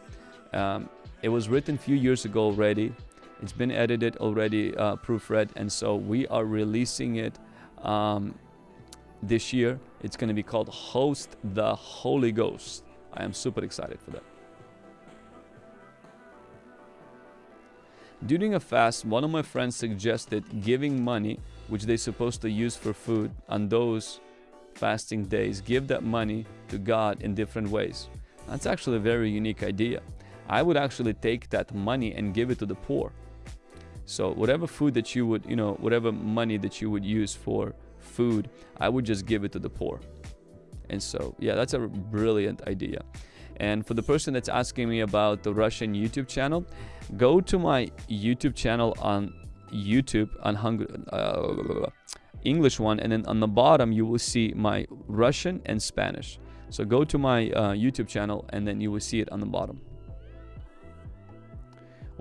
Speaker 1: um, it was written a few years ago already. It's been edited already, uh, proofread, and so we are releasing it um, this year. It's going to be called Host the Holy Ghost. I am super excited for that. During a fast, one of my friends suggested giving money, which they're supposed to use for food, on those fasting days, give that money to God in different ways. That's actually a very unique idea. I would actually take that money and give it to the poor. So whatever food that you would, you know, whatever money that you would use for food, I would just give it to the poor. And so, yeah, that's a brilliant idea. And for the person that's asking me about the Russian YouTube channel, go to my YouTube channel on YouTube on Hungry, uh, English one, and then on the bottom you will see my Russian and Spanish. So go to my uh, YouTube channel, and then you will see it on the bottom.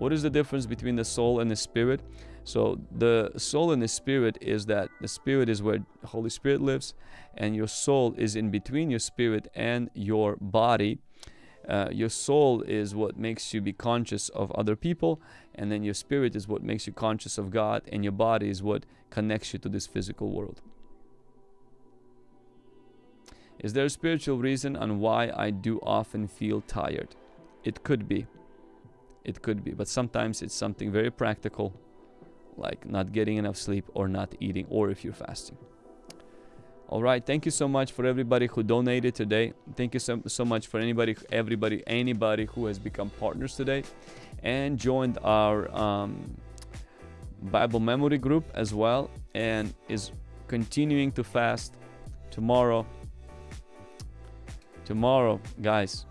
Speaker 1: What is the difference between the soul and the spirit? So the soul and the spirit is that the spirit is where the Holy Spirit lives, and your soul is in between your spirit and your body. Uh, your soul is what makes you be conscious of other people, and then your spirit is what makes you conscious of God, and your body is what connects you to this physical world. Is there a spiritual reason on why I do often feel tired? It could be it could be but sometimes it's something very practical like not getting enough sleep or not eating or if you're fasting. All right thank you so much for everybody who donated today. Thank you so, so much for anybody everybody anybody who has become partners today and joined our um, bible memory group as well and is continuing to fast tomorrow. Tomorrow guys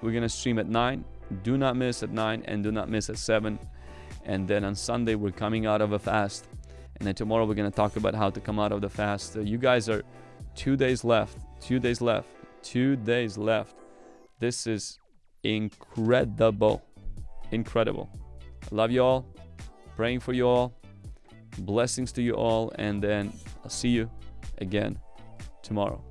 Speaker 1: we're gonna stream at 9 do not miss at 9 and do not miss at 7. And then on Sunday, we're coming out of a fast. And then tomorrow, we're going to talk about how to come out of the fast. So you guys are two days left, two days left, two days left. This is incredible. Incredible. Love you all. Praying for you all. Blessings to you all. And then I'll see you again tomorrow.